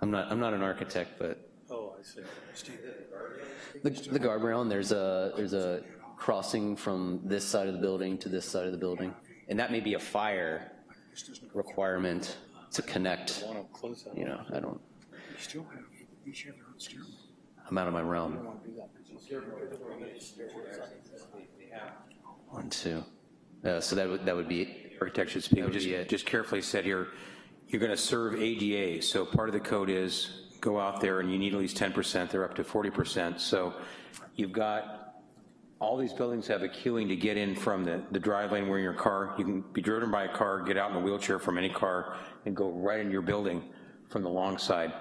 I'm not, I'm not an architect, but Oh, I see. the, the guardrail, and there's a, there's a crossing from this side of the building to this side of the building. And that may be a fire requirement to connect, you know, I don't, still have, each have their own stairwell. I'm out of my realm. One, two. Uh, So that would, that would be architecture architect should speak, just, just carefully said here, you're going to serve ADA, so part of the code is go out there and you need at least 10%, they're up to 40%. So you've got, all these buildings have a queuing to get in from the, the drive lane where your car, you can be driven by a car, get out in a wheelchair from any car, and go right in your building from the long side.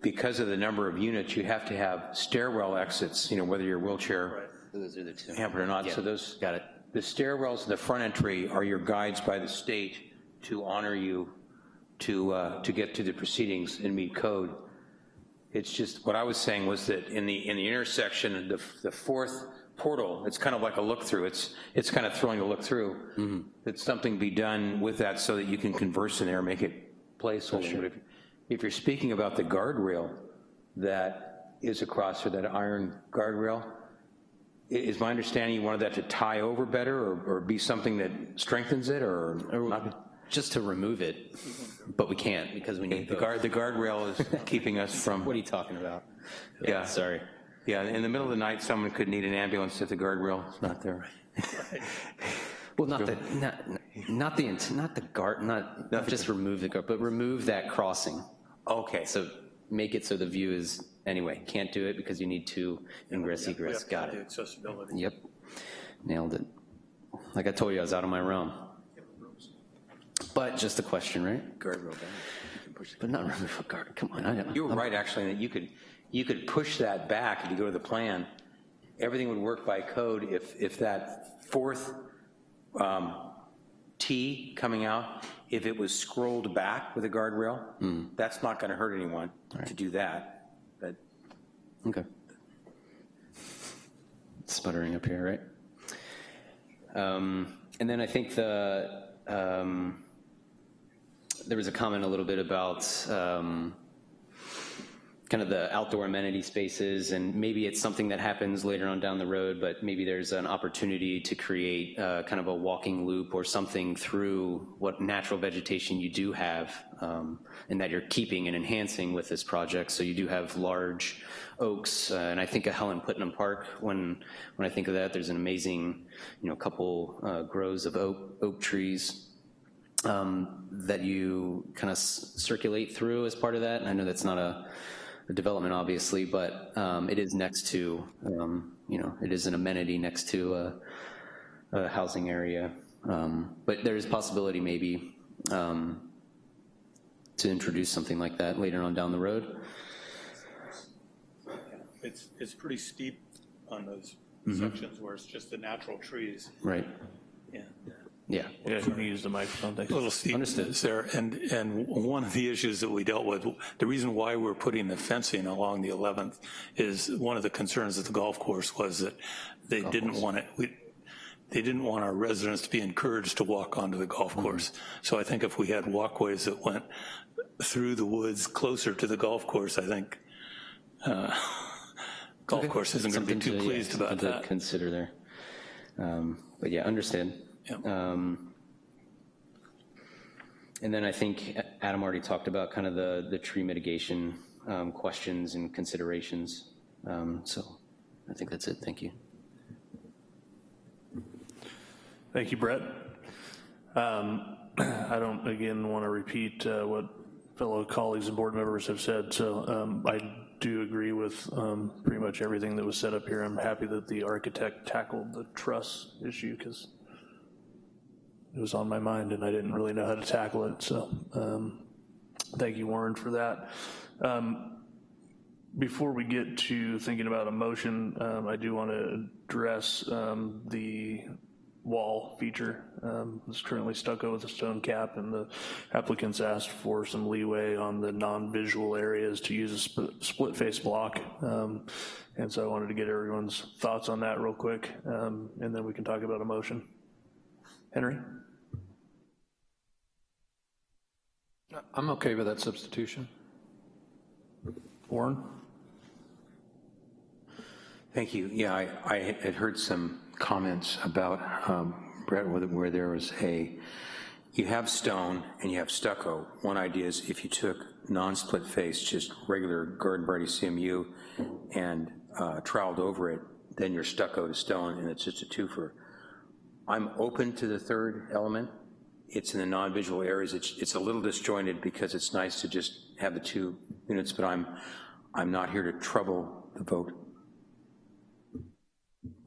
Because of the number of units, you have to have stairwell exits, you know, whether you're wheelchair Those are the two. hampered or not, so those. got it. The stairwells in the front entry are your guides by the state to honor you to, uh, to get to the proceedings and meet code. It's just, what I was saying was that in the, in the intersection, the, the fourth portal, it's kind of like a look-through, it's, it's kind of throwing a look-through. That something be done with that so that you can converse in there, make it placeholder. But if, if you're speaking about the guardrail that is across there, that iron guardrail, is my understanding you wanted that to tie over better or, or be something that strengthens it or not? Just to remove it, but we can't because we need The both. guard, the guardrail is keeping us from, What are you talking about? Yeah. Sorry. yeah, in the middle of the night, someone could need an ambulance if the guardrail is not there. Well, not the, not, not the, not the guard, not, not just remove the guard, but remove that crossing. Okay, So make it so the view is, anyway, can't do it because you need two ingress egress. Got it. Accessibility. Yep. Nailed it. Like I told you, I was out of my realm. But just a question, right? guardrail down. But not remove a guard. Come on. I don't- You were right, actually, that you could, you could push that back if you go to the plan. Everything would work by code if, if that fourth um, T coming out, if it was scrolled back with a guardrail, that's not going to hurt anyone to do that. Okay. Sputtering up here, right? Um, And then I think the, um, there was a comment a little bit about um, kind of the outdoor amenity spaces, and maybe it's something that happens later on down the road, but maybe there's an opportunity to create uh, kind of a walking loop or something through what natural vegetation you do have, um, and that you're keeping and enhancing with this project. So you do have large oaks, uh, and I think of Helen Putnam Park, when, when I think of that, there's an amazing, you know, couple uh, groves of oak, oak trees um, that you kind of circulate through as part of that. And I know that's not a development, obviously, but um, it is next to, um, you know, it is an amenity next to a, a housing area. Um, But there is possibility maybe um, to introduce something like that later on down the road. It's, it's pretty steep on those Mm-hmm. sections where it's just the natural trees. Right. Yeah. Yeah. Yeah, you can use the microphone, thanks. A little steep there, and, and one of the issues that we dealt with, the reason why we're putting the fencing along the 11th is one of the concerns of the golf course was that they didn't want it, we, they didn't want our residents to be encouraged to walk onto the golf course. So I think if we had walkways that went through the woods closer to the golf course, I think uh, golf course isn't going to be too to- yeah, pleased about that. To consider there. Um, But yeah, understand. Yep. Um, And then I think Adam already talked about kind of the, the tree mitigation um, questions and considerations. Um, So I think that's it, thank you. Thank you, Brett. Um, I don't, again, want to repeat uh, what fellow colleagues and board members have said, so um, I do agree with um, pretty much everything that was said up here. I'm happy that the architect tackled the truss issue, because it was on my mind, and I didn't really know how to tackle it, so um, thank you, Warren, for that. Um, before we get to thinking about a motion, um, I do want to address um, the wall feature. Um, It's currently stucco with a stone cap, and the applicants asked for some leeway on the non-visual areas to use a sp- split-face block. Um, And so I wanted to get everyone's thoughts on that real quick, um, and then we can talk about a motion. Henry? I'm okay with that substitution. Warren? Thank you. Yeah, I, I had heard some comments about, um, Brett, where, there was a you have stone and you have stucco. One idea is if you took non-split face, just regular garden variety CMU, and uh, troweled over it, then you're stucco to stone, and it's just a twofer. I'm open to the third element. It's in the non-visual areas. It's, it's a little disjointed because it's nice to just have the two units, but I'm, I'm not here to trouble the vote.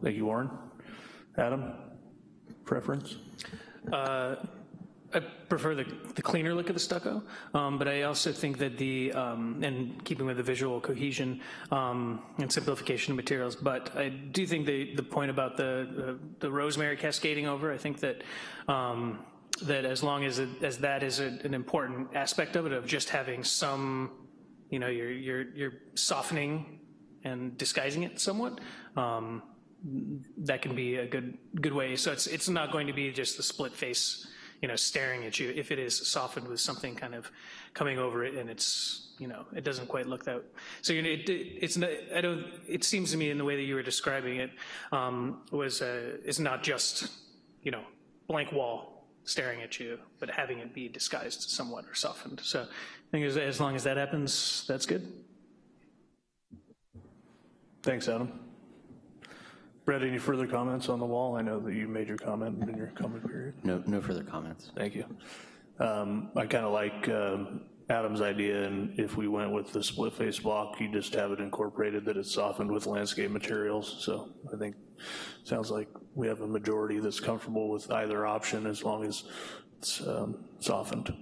Thank you, Warren. Adam, preference? Uh, I prefer the, the cleaner look of the stucco, um, but I also think that the, um, and keeping with the visual cohesion um, and simplification of materials, but I do think the, the point about the, the, the rosemary cascading over, I think that um, that as long as, it, as that is a, an important aspect of it, of just having some, you know, you're, you're, you're softening and disguising it somewhat, um, that can be a good, good way. So it's, it's not going to be just the split face, you know, staring at you. If it is softened with something kind of coming over it and it's, you know, it doesn't quite look that. So you know, it, it's not. I don't. It seems to me in the way that you were describing it um, was uh, is not just, you know, blank wall staring at you, but having it be disguised somewhat or softened. So I think as, as long as that happens, that's good. Thanks, Adam. Brett, any further comments on the wall? I know that you made your comment in your comment period. No, no further comments. Thank you. Um, I kind of like um, Adam's idea, and if we went with the split face block, you just have it incorporated that it's softened with landscape materials. So I think, sounds like we have a majority that's comfortable with either option as long as it's um, softened.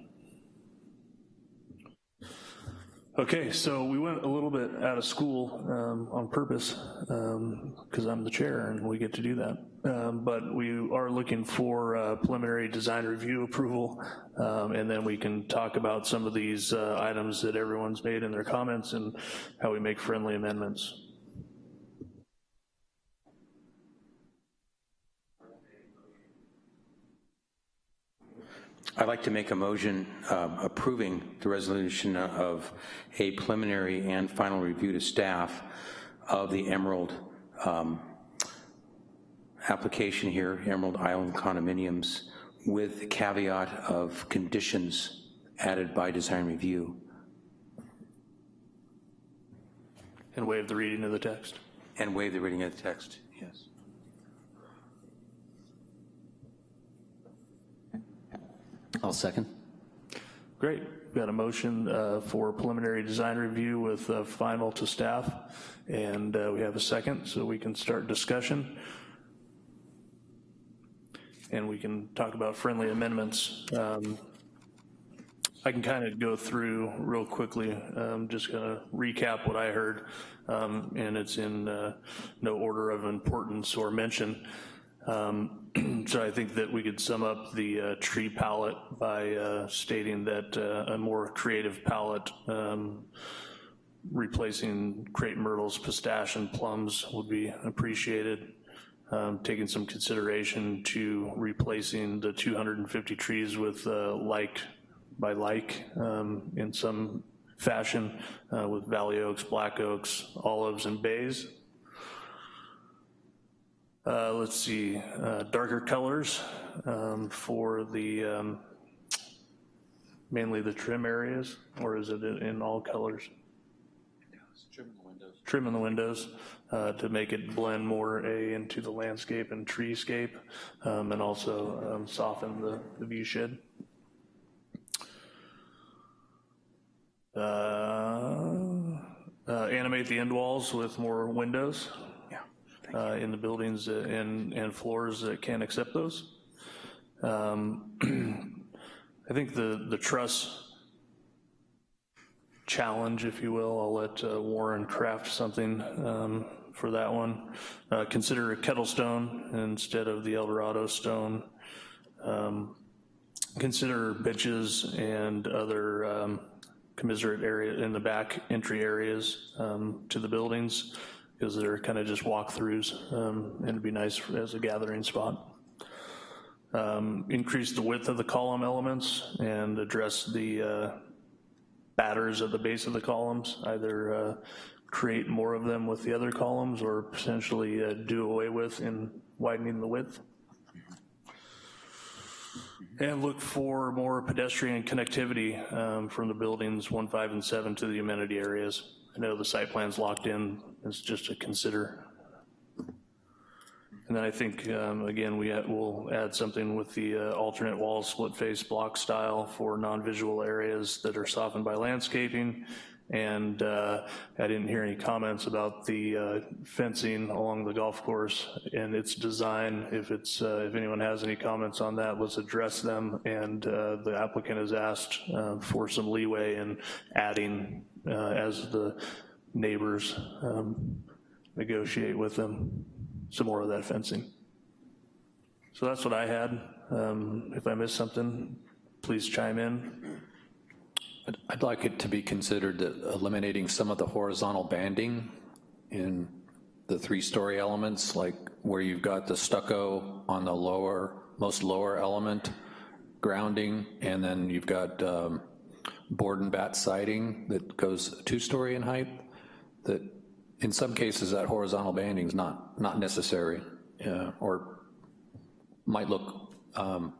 Okay, so we went a little bit out of school um, on purpose because I'm the chair and we get to do that. Um, but we are looking for uh, preliminary design review approval um, and then we can talk about some of these uh, items that everyone's made in their comments and how we make friendly amendments. I'd like to make a motion uh, approving the resolution of a preliminary and final review to staff of the Emerald um, application here, Emerald Island condominiums, with the caveat of conditions added by design review. And waive the reading of the text. And waive the reading of the text, yes. I'll second. Great, We've got a motion uh, for preliminary design review with uh, final to staff, and uh, we have a second, so we can start discussion. And we can talk about friendly amendments. Um, I can kind of go through real quickly, I'm just gonna recap what I heard, um, and it's in uh, no order of importance or mention. Um, so I think that we could sum up the uh, tree palette by uh, stating that uh, a more creative palette um, replacing crepe myrtles, pistache, and plums would be appreciated. Um, taking some consideration to replacing the 250 trees with uh, like by like um, in some fashion uh, with valley oaks, black oaks, olives, and bays. Uh, let's see, uh, darker colors um, for the, um, mainly the trim areas, or is it in, in all colors? Trim the windows. Trim in the windows uh, to make it blend more a into the landscape and treescape, um, and also um, soften the, the view shed. Uh, uh, animate the end walls with more windows uh, in the buildings and, and floors that can accept those. Um, I think the, the truss challenge, if you will, I'll let uh, Warren craft something um, for that one. Uh, consider a kettle stone instead of the Eldorado stone. Um, consider benches and other um, commiserate area in the back entry areas um, to the buildings because they're kind of just walkthroughs um, and it'd be nice as a gathering spot. Um, increase the width of the column elements and address the uh, batters at the base of the columns, either uh, create more of them with the other columns or potentially uh, do away with in widening the width. And look for more pedestrian connectivity um, from the buildings one, five, and seven to the amenity areas. I know the site plan's locked in, it's just a consider. And then I think, um, again, we will add something with the uh, alternate wall split face block style for non-visual areas that are softened by landscaping. And uh, I didn't hear any comments about the uh, fencing along the golf course and its design. If it's, uh, if anyone has any comments on that, let's address them. And uh, the applicant has asked uh, for some leeway in adding as the neighbors um, negotiate with them, some more of that fencing. So that's what I had. Um, If I missed something, please chime in. I'd- like it to be considered that eliminating some of the horizontal banding in the three-story elements, like where you've got the stucco on the lower, most lower element, grounding, and then you've got um, board and bat siding that goes two-story in height, that in some cases that horizontal banding is not, not necessary, uh, or might look um,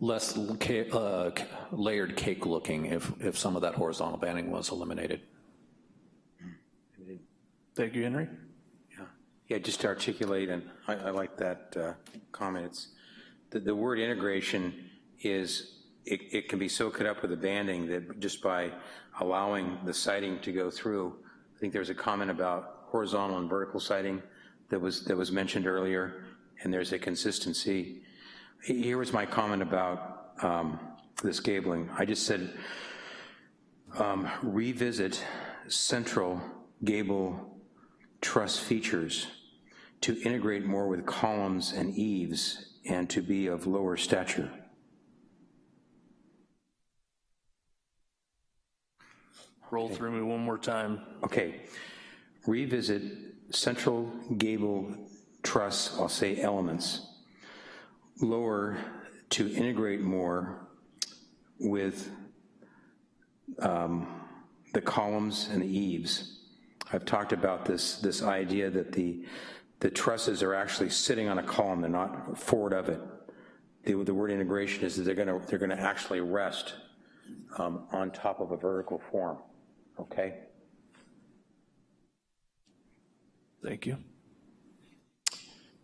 less ca- uh, layered cake looking if, if some of that horizontal banding was eliminated. Thank you, Henry. Yeah, just to articulate, and I, I like that uh, comment, it's, the, the word integration is, it, it can be so cut up with the banding that just by allowing the siding to go through, I think there's a comment about horizontal and vertical siding that was, that was mentioned earlier, and there's a consistency. Here was my comment about um, this gabling. I just said, um, revisit central gable truss features to integrate more with columns and eaves and to be of lower stature. Roll through me one more time. Okay, revisit central gable truss, I'll say elements, lower to integrate more with um, the columns and the eaves. I've talked about this, this idea that the, the trusses are actually sitting on a column, they're not forward of it. The, the word integration is that they're gonna, they're gonna actually rest um, on top of a vertical form, okay? Thank you.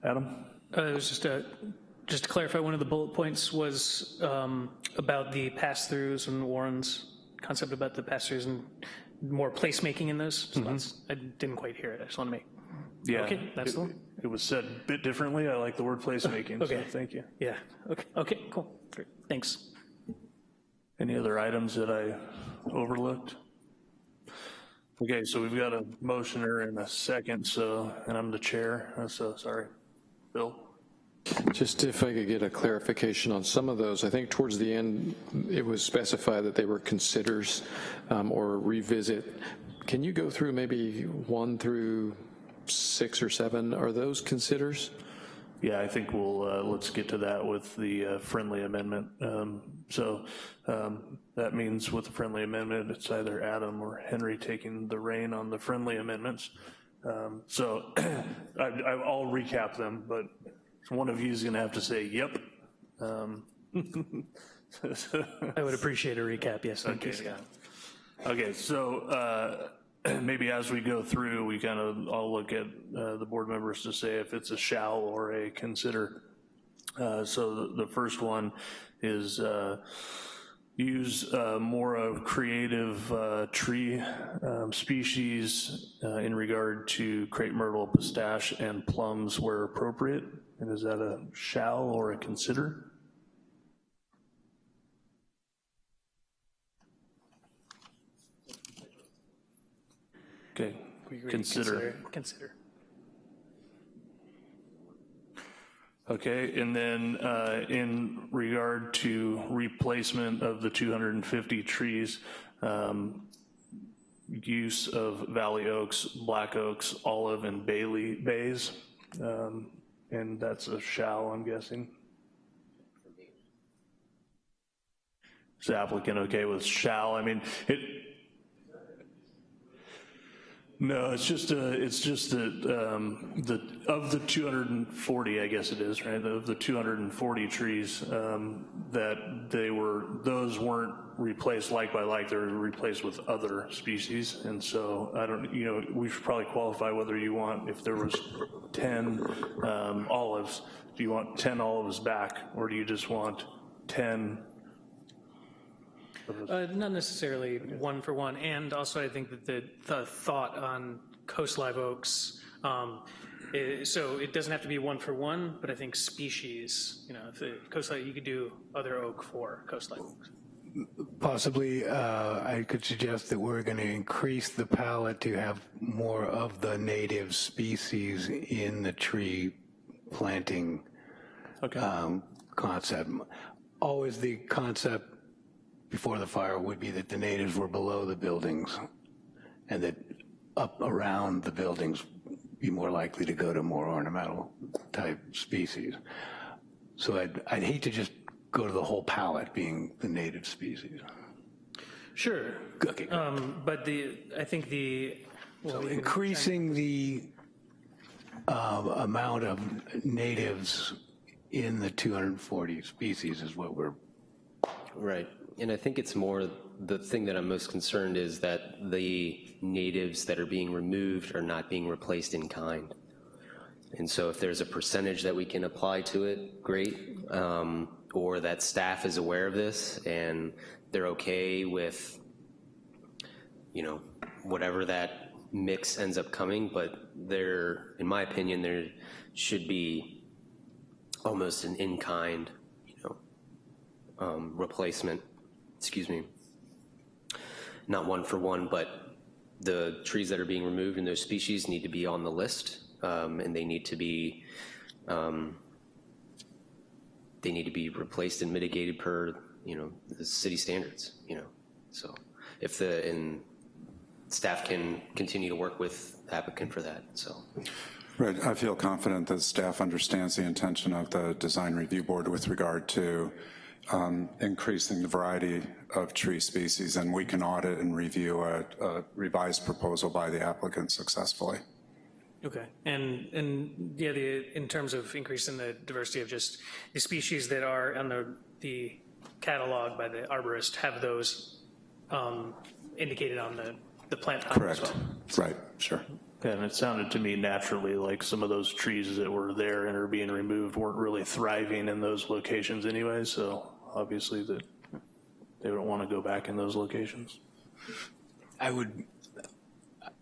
Adam? Uh, It was just a, just to clarify, one of the bullet points was um, about the pass-throughs and Warren's concept about the pass-throughs and more placemaking in those spots. I didn't quite hear it, I just want to make, Yeah. Okay, that's it- the one. It was said a bit differently. I like the word placemaking, so Okay. thank you. yeah, okay, okay, cool, great, thanks. Any other items that I overlooked? Okay, so we've got a motioner and a second, so, and I'm the chair, uh, so, sorry. Bill? Just if I could get a clarification on some of those, I think towards the end, it was specified that they were considers um, or revisit. Can you go through maybe one through six or seven? Are those considers? Yeah, I think we'll, uh, let's get to that with the uh, friendly amendment. Um, So um, that means with the friendly amendment, it's either Adam or Henry taking the reign on the friendly amendments. Um, So I- I- I'll recap them, but one of you is going to have to say, yep. Um, I would appreciate a recap, yes, thank you. Okay, yeah. Okay, so uh, maybe as we go through, we kind of, I'll look at uh, the board members to say if it's a shall or a consider. Uh, So the- the first one is uh, use uh, more of creative uh, tree um, species uh, in regard to crepe myrtle, pistache, and plums where appropriate. And is that a shall or a consider? Okay, agree, consider. Consider. Okay, and then uh, in regard to replacement of the 250 trees, um, use of valley oaks, black oaks, olive, and Bailey bays, um, and that's a shall, I'm guessing. Is the applicant okay with shall? I mean, it, No, it's just, uh, it's just that, um, the, of the 240, I guess it is, right, of the 240 trees, um, that they were, those weren't replaced like by like, they were replaced with other species, and so, I don't, you know, we should probably qualify whether you want, if there was 10 um, olives, do you want 10 olives back, or do you just want 10 Uh, Not necessarily one for one, and also I think that the, the thought on coast live oaks, um, i- so it doesn't have to be one for one, but I think species, you know, if the coast live, you could do other oak for coast live oaks. Possibly, uh, I could suggest that we're going to increase the palette to have more of the native species in the tree planting Okay. um, concept. Always the concept before the fire would be that the natives were below the buildings and that up around the buildings be more likely to go to more ornamental type species. So I'd, I'd hate to just go to the whole palette being the native species. Sure, Okay, um, but the, I think the, well, we can- increasing the uh, amount of natives in the 240 species is what we're Right. And I think it's more, the thing that I'm most concerned is that the natives that are being removed are not being replaced in kind. And so if there's a percentage that we can apply to it, great. Um, Or that staff is aware of this and they're okay with, you know, whatever that mix ends up coming, but there, in my opinion, there should be almost an in-kind, you know, um, replacement, excuse me, not one for one, but the trees that are being removed in those species need to be on the list, um, and they need to be, um, they need to be replaced and mitigated per, you know, the city standards, you know, so if the, and staff can continue to work with applicant for that, so. Right, I feel confident that staff understands the intention of the Design Review Board with regard to um, increasing the variety of tree species, and we can audit and review a a revised proposal by the applicant successfully. Okay, and, and, yeah, the, in terms of increasing the diversity of just the species that are on the, the catalog by the arborist, have those um, indicated on the, the plant time as Correct. well? Right, sure. And it sounded to me naturally like some of those trees that were there and are being removed weren't really thriving in those locations anyway, so obviously that they don't want to go back in those locations. I would,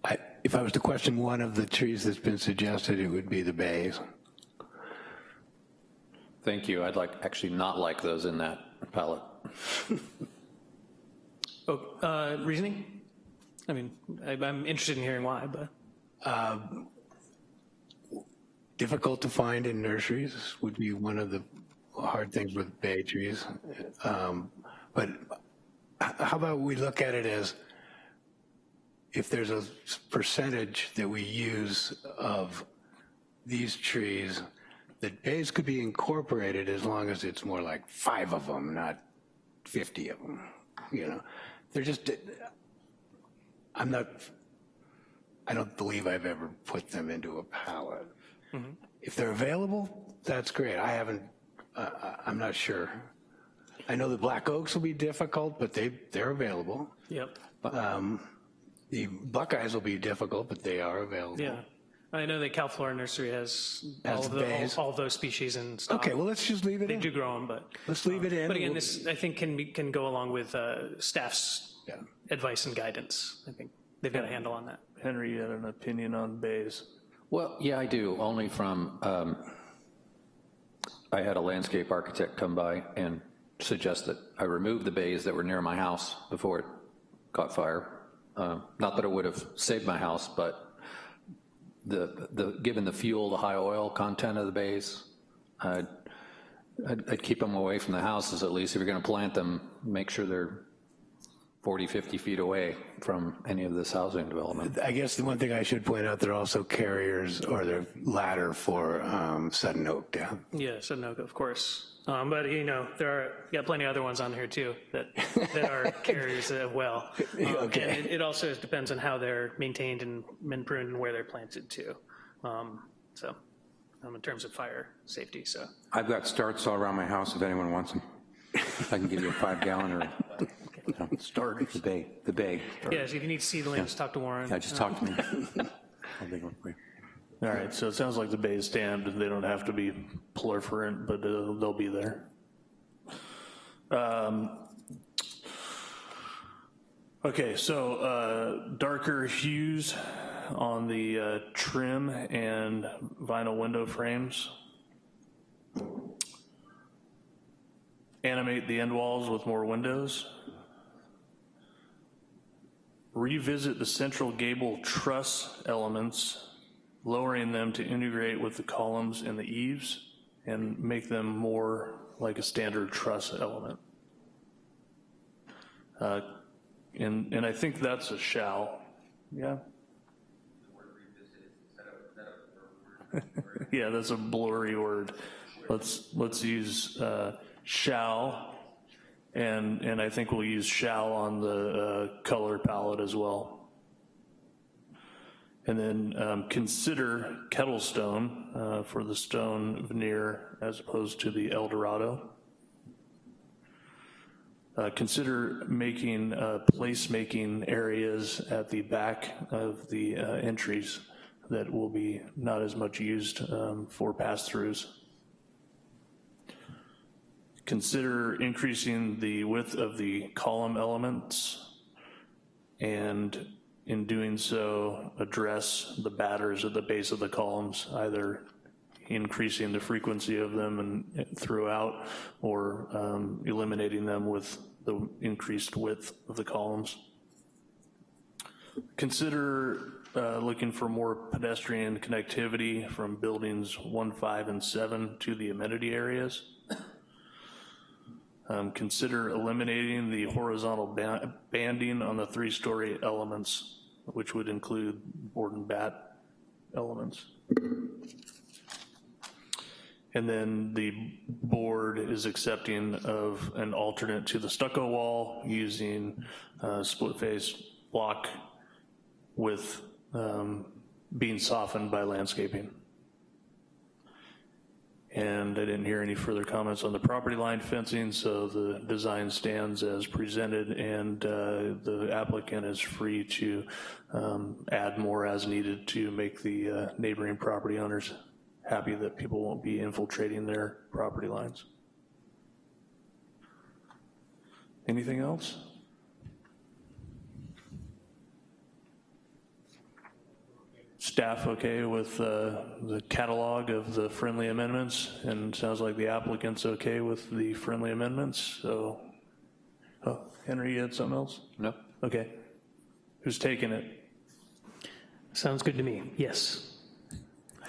I, if I was to question one of the trees that's been suggested, it would be the bays. Thank you. I'd like, actually not like those in that palette. Oh, uh, reasoning? I mean, I- I'm interested in hearing why, but. Difficult to find in nurseries would be one of the hard things with bay trees. Um, But how about we look at it as if there's a percentage that we use of these trees, that bays could be incorporated as long as it's more like five of them, not 50 of them, you know? They're just, I'm not, I don't believe I've ever put them into a pallet. If they're available, that's great. I haven't, I'm not sure. I know the black oaks will be difficult, but they, they're available. Yep, The buckeyes will be difficult, but they are available. yeah. I know that Cal Flora Nursery has all Has of the, all all those species and stuff. Okay, well, let's just leave it in. They do grow them, but, Let's leave it in. but again, We'll- this, I think, can be, can go along with uh, staff's Yeah. advice and guidance. I think they've got a handle on that. Henry, you had an opinion on bays. Well, yeah, I do, only from, um, I had a landscape architect come by and suggest that I remove the bays that were near my house before it caught fire. Uh, Not that it would have saved my house, but the, the, given the fuel, the high oil content of the bays, I'd, I'd I'd keep them away from the houses at least. If you're gonna plant them, make sure they're 40, 50 feet away from any of this housing development. I guess the one thing I should point out, they're also carriers or they're ladder for um, Sudden Oak down. Yeah, Sunoco, of course. Um, but you know, there are you got plenty of other ones on here too that that are carriers as well. Um, Okay. And it, it also depends on how they're maintained and been pruned and where they're planted too. Um, so, um, in terms of fire safety, so I've got starts all around my house if anyone wants them. I can give you a five gallon or, Starters. the bay, the bag. yeah. So if you need seedlings, talk to Warren. Yeah, just talk to me. I'll take one for you. All right, so it sounds like the bays stand, they don't have to be proliferant, but uh, they'll be there. Um, Okay, so uh, darker hues on the uh, trim and vinyl window frames. Animate the end walls with more windows. Revisit the central gable truss elements lowering them to integrate with the columns and the eaves and make them more like a standard truss element. Uh, And, and I think that's a shall, yeah? Yeah, that's a blurry word. Let's, let's use uh, shall, and, and I think we'll use shall on the uh, color palette as well. And then um, consider kettlestone uh, for the stone veneer as opposed to the Eldorado. Uh, Consider making uh, placemaking areas at the back of the uh, entries that will be not as much used um, for pass-throughs. Consider increasing the width of the column elements and in doing so, address the batters at the base of the columns, either increasing the frequency of them and throughout, or um, eliminating them with the increased width of the columns. Consider uh, looking for more pedestrian connectivity from buildings one, five, and seven to the amenity areas. Um, Consider eliminating the horizontal ba- banding on the three-story elements, which would include board and bat elements. And then the board is accepting of an alternate to the stucco wall using uh, split-face block with um, being softened by landscaping. And I didn't hear any further comments on the property line fencing, so the design stands as presented, and uh, the applicant is free to um, add more as needed to make the uh, neighboring property owners happy that people won't be infiltrating their property lines. Anything else? Staff okay with uh, the catalog of the friendly amendments? And sounds like the applicant's okay with the friendly amendments, so, oh, Henry, you had something else? No? Okay. Who's taking it? Sounds good to me. Yes.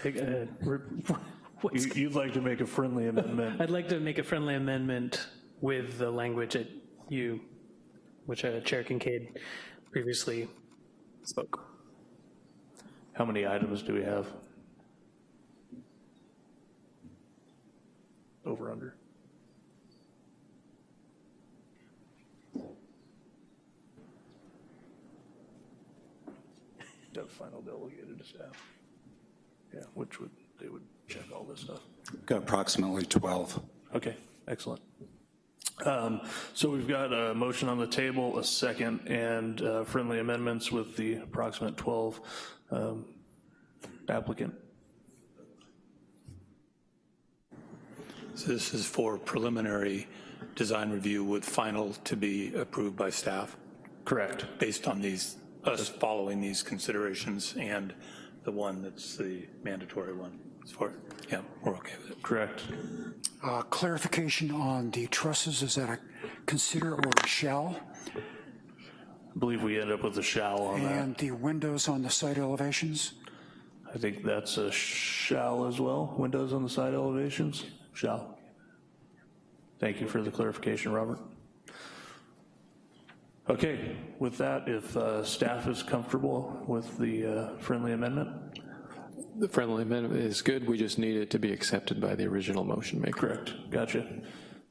I- uh, what's- You- You'd like to make a friendly amendment? I'd like to make a friendly amendment with the language that you, which uh, Chair Kincaid previously spoke. How many items do we have? Over, under? Got final delegated to staff. Yeah, which would, they would check all this stuff. Got approximately 12. Okay, excellent. Um, So we've got a motion on the table, a second, and uh, friendly amendments with the approximate 12 um, applicant. So this is for preliminary design review with final to be approved by staff Correct. based on these, us following these considerations and the one that's the mandatory one. It's for, yeah, we're okay with it. Correct. Uh, Clarification on the trusses, is that a consider or a shall? I believe we end up with a shall on that. And the windows on the side elevations? I think that's a shall as well. Windows on the side elevations? Shall. Thank you for the clarification, Robert. Okay, with that, if uh, staff is comfortable with the uh, friendly amendment? The friendly amendment is good, we just need it to be accepted by the original motion maker. Correct, gotcha.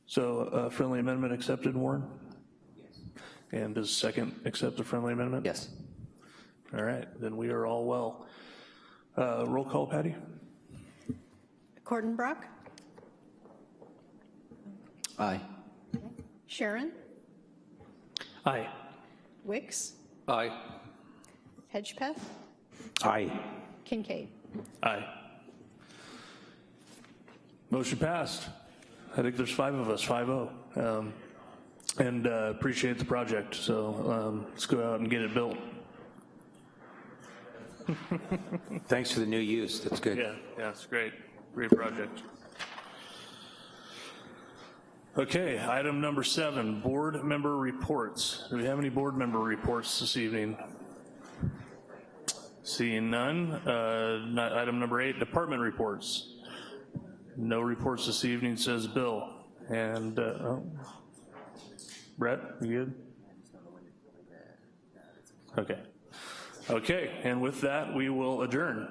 So uh, friendly amendment accepted, Warren? And does second accept the friendly amendment? Yes. All right, then we are all well. Uh, Roll call, Patty? Kortenbrock, Aye. Sharon, Aye. Wicks, Aye. Hedgepeth, Aye. Kincaid. Aye. Motion passed. I think there's five of us, 5-0. Um, And uh, appreciate the project, so um, let's go out and get it built. Thanks for the new use, that's good. Yeah, yeah, it's great, great project. Okay, item number seven, board member reports. Do we have any board member reports this evening? Seeing none. Uh, ni- Item number eight, department reports. No reports this evening, says Bill. And, uh, oh. Brett, you good? Okay. Okay, and with that, we will adjourn.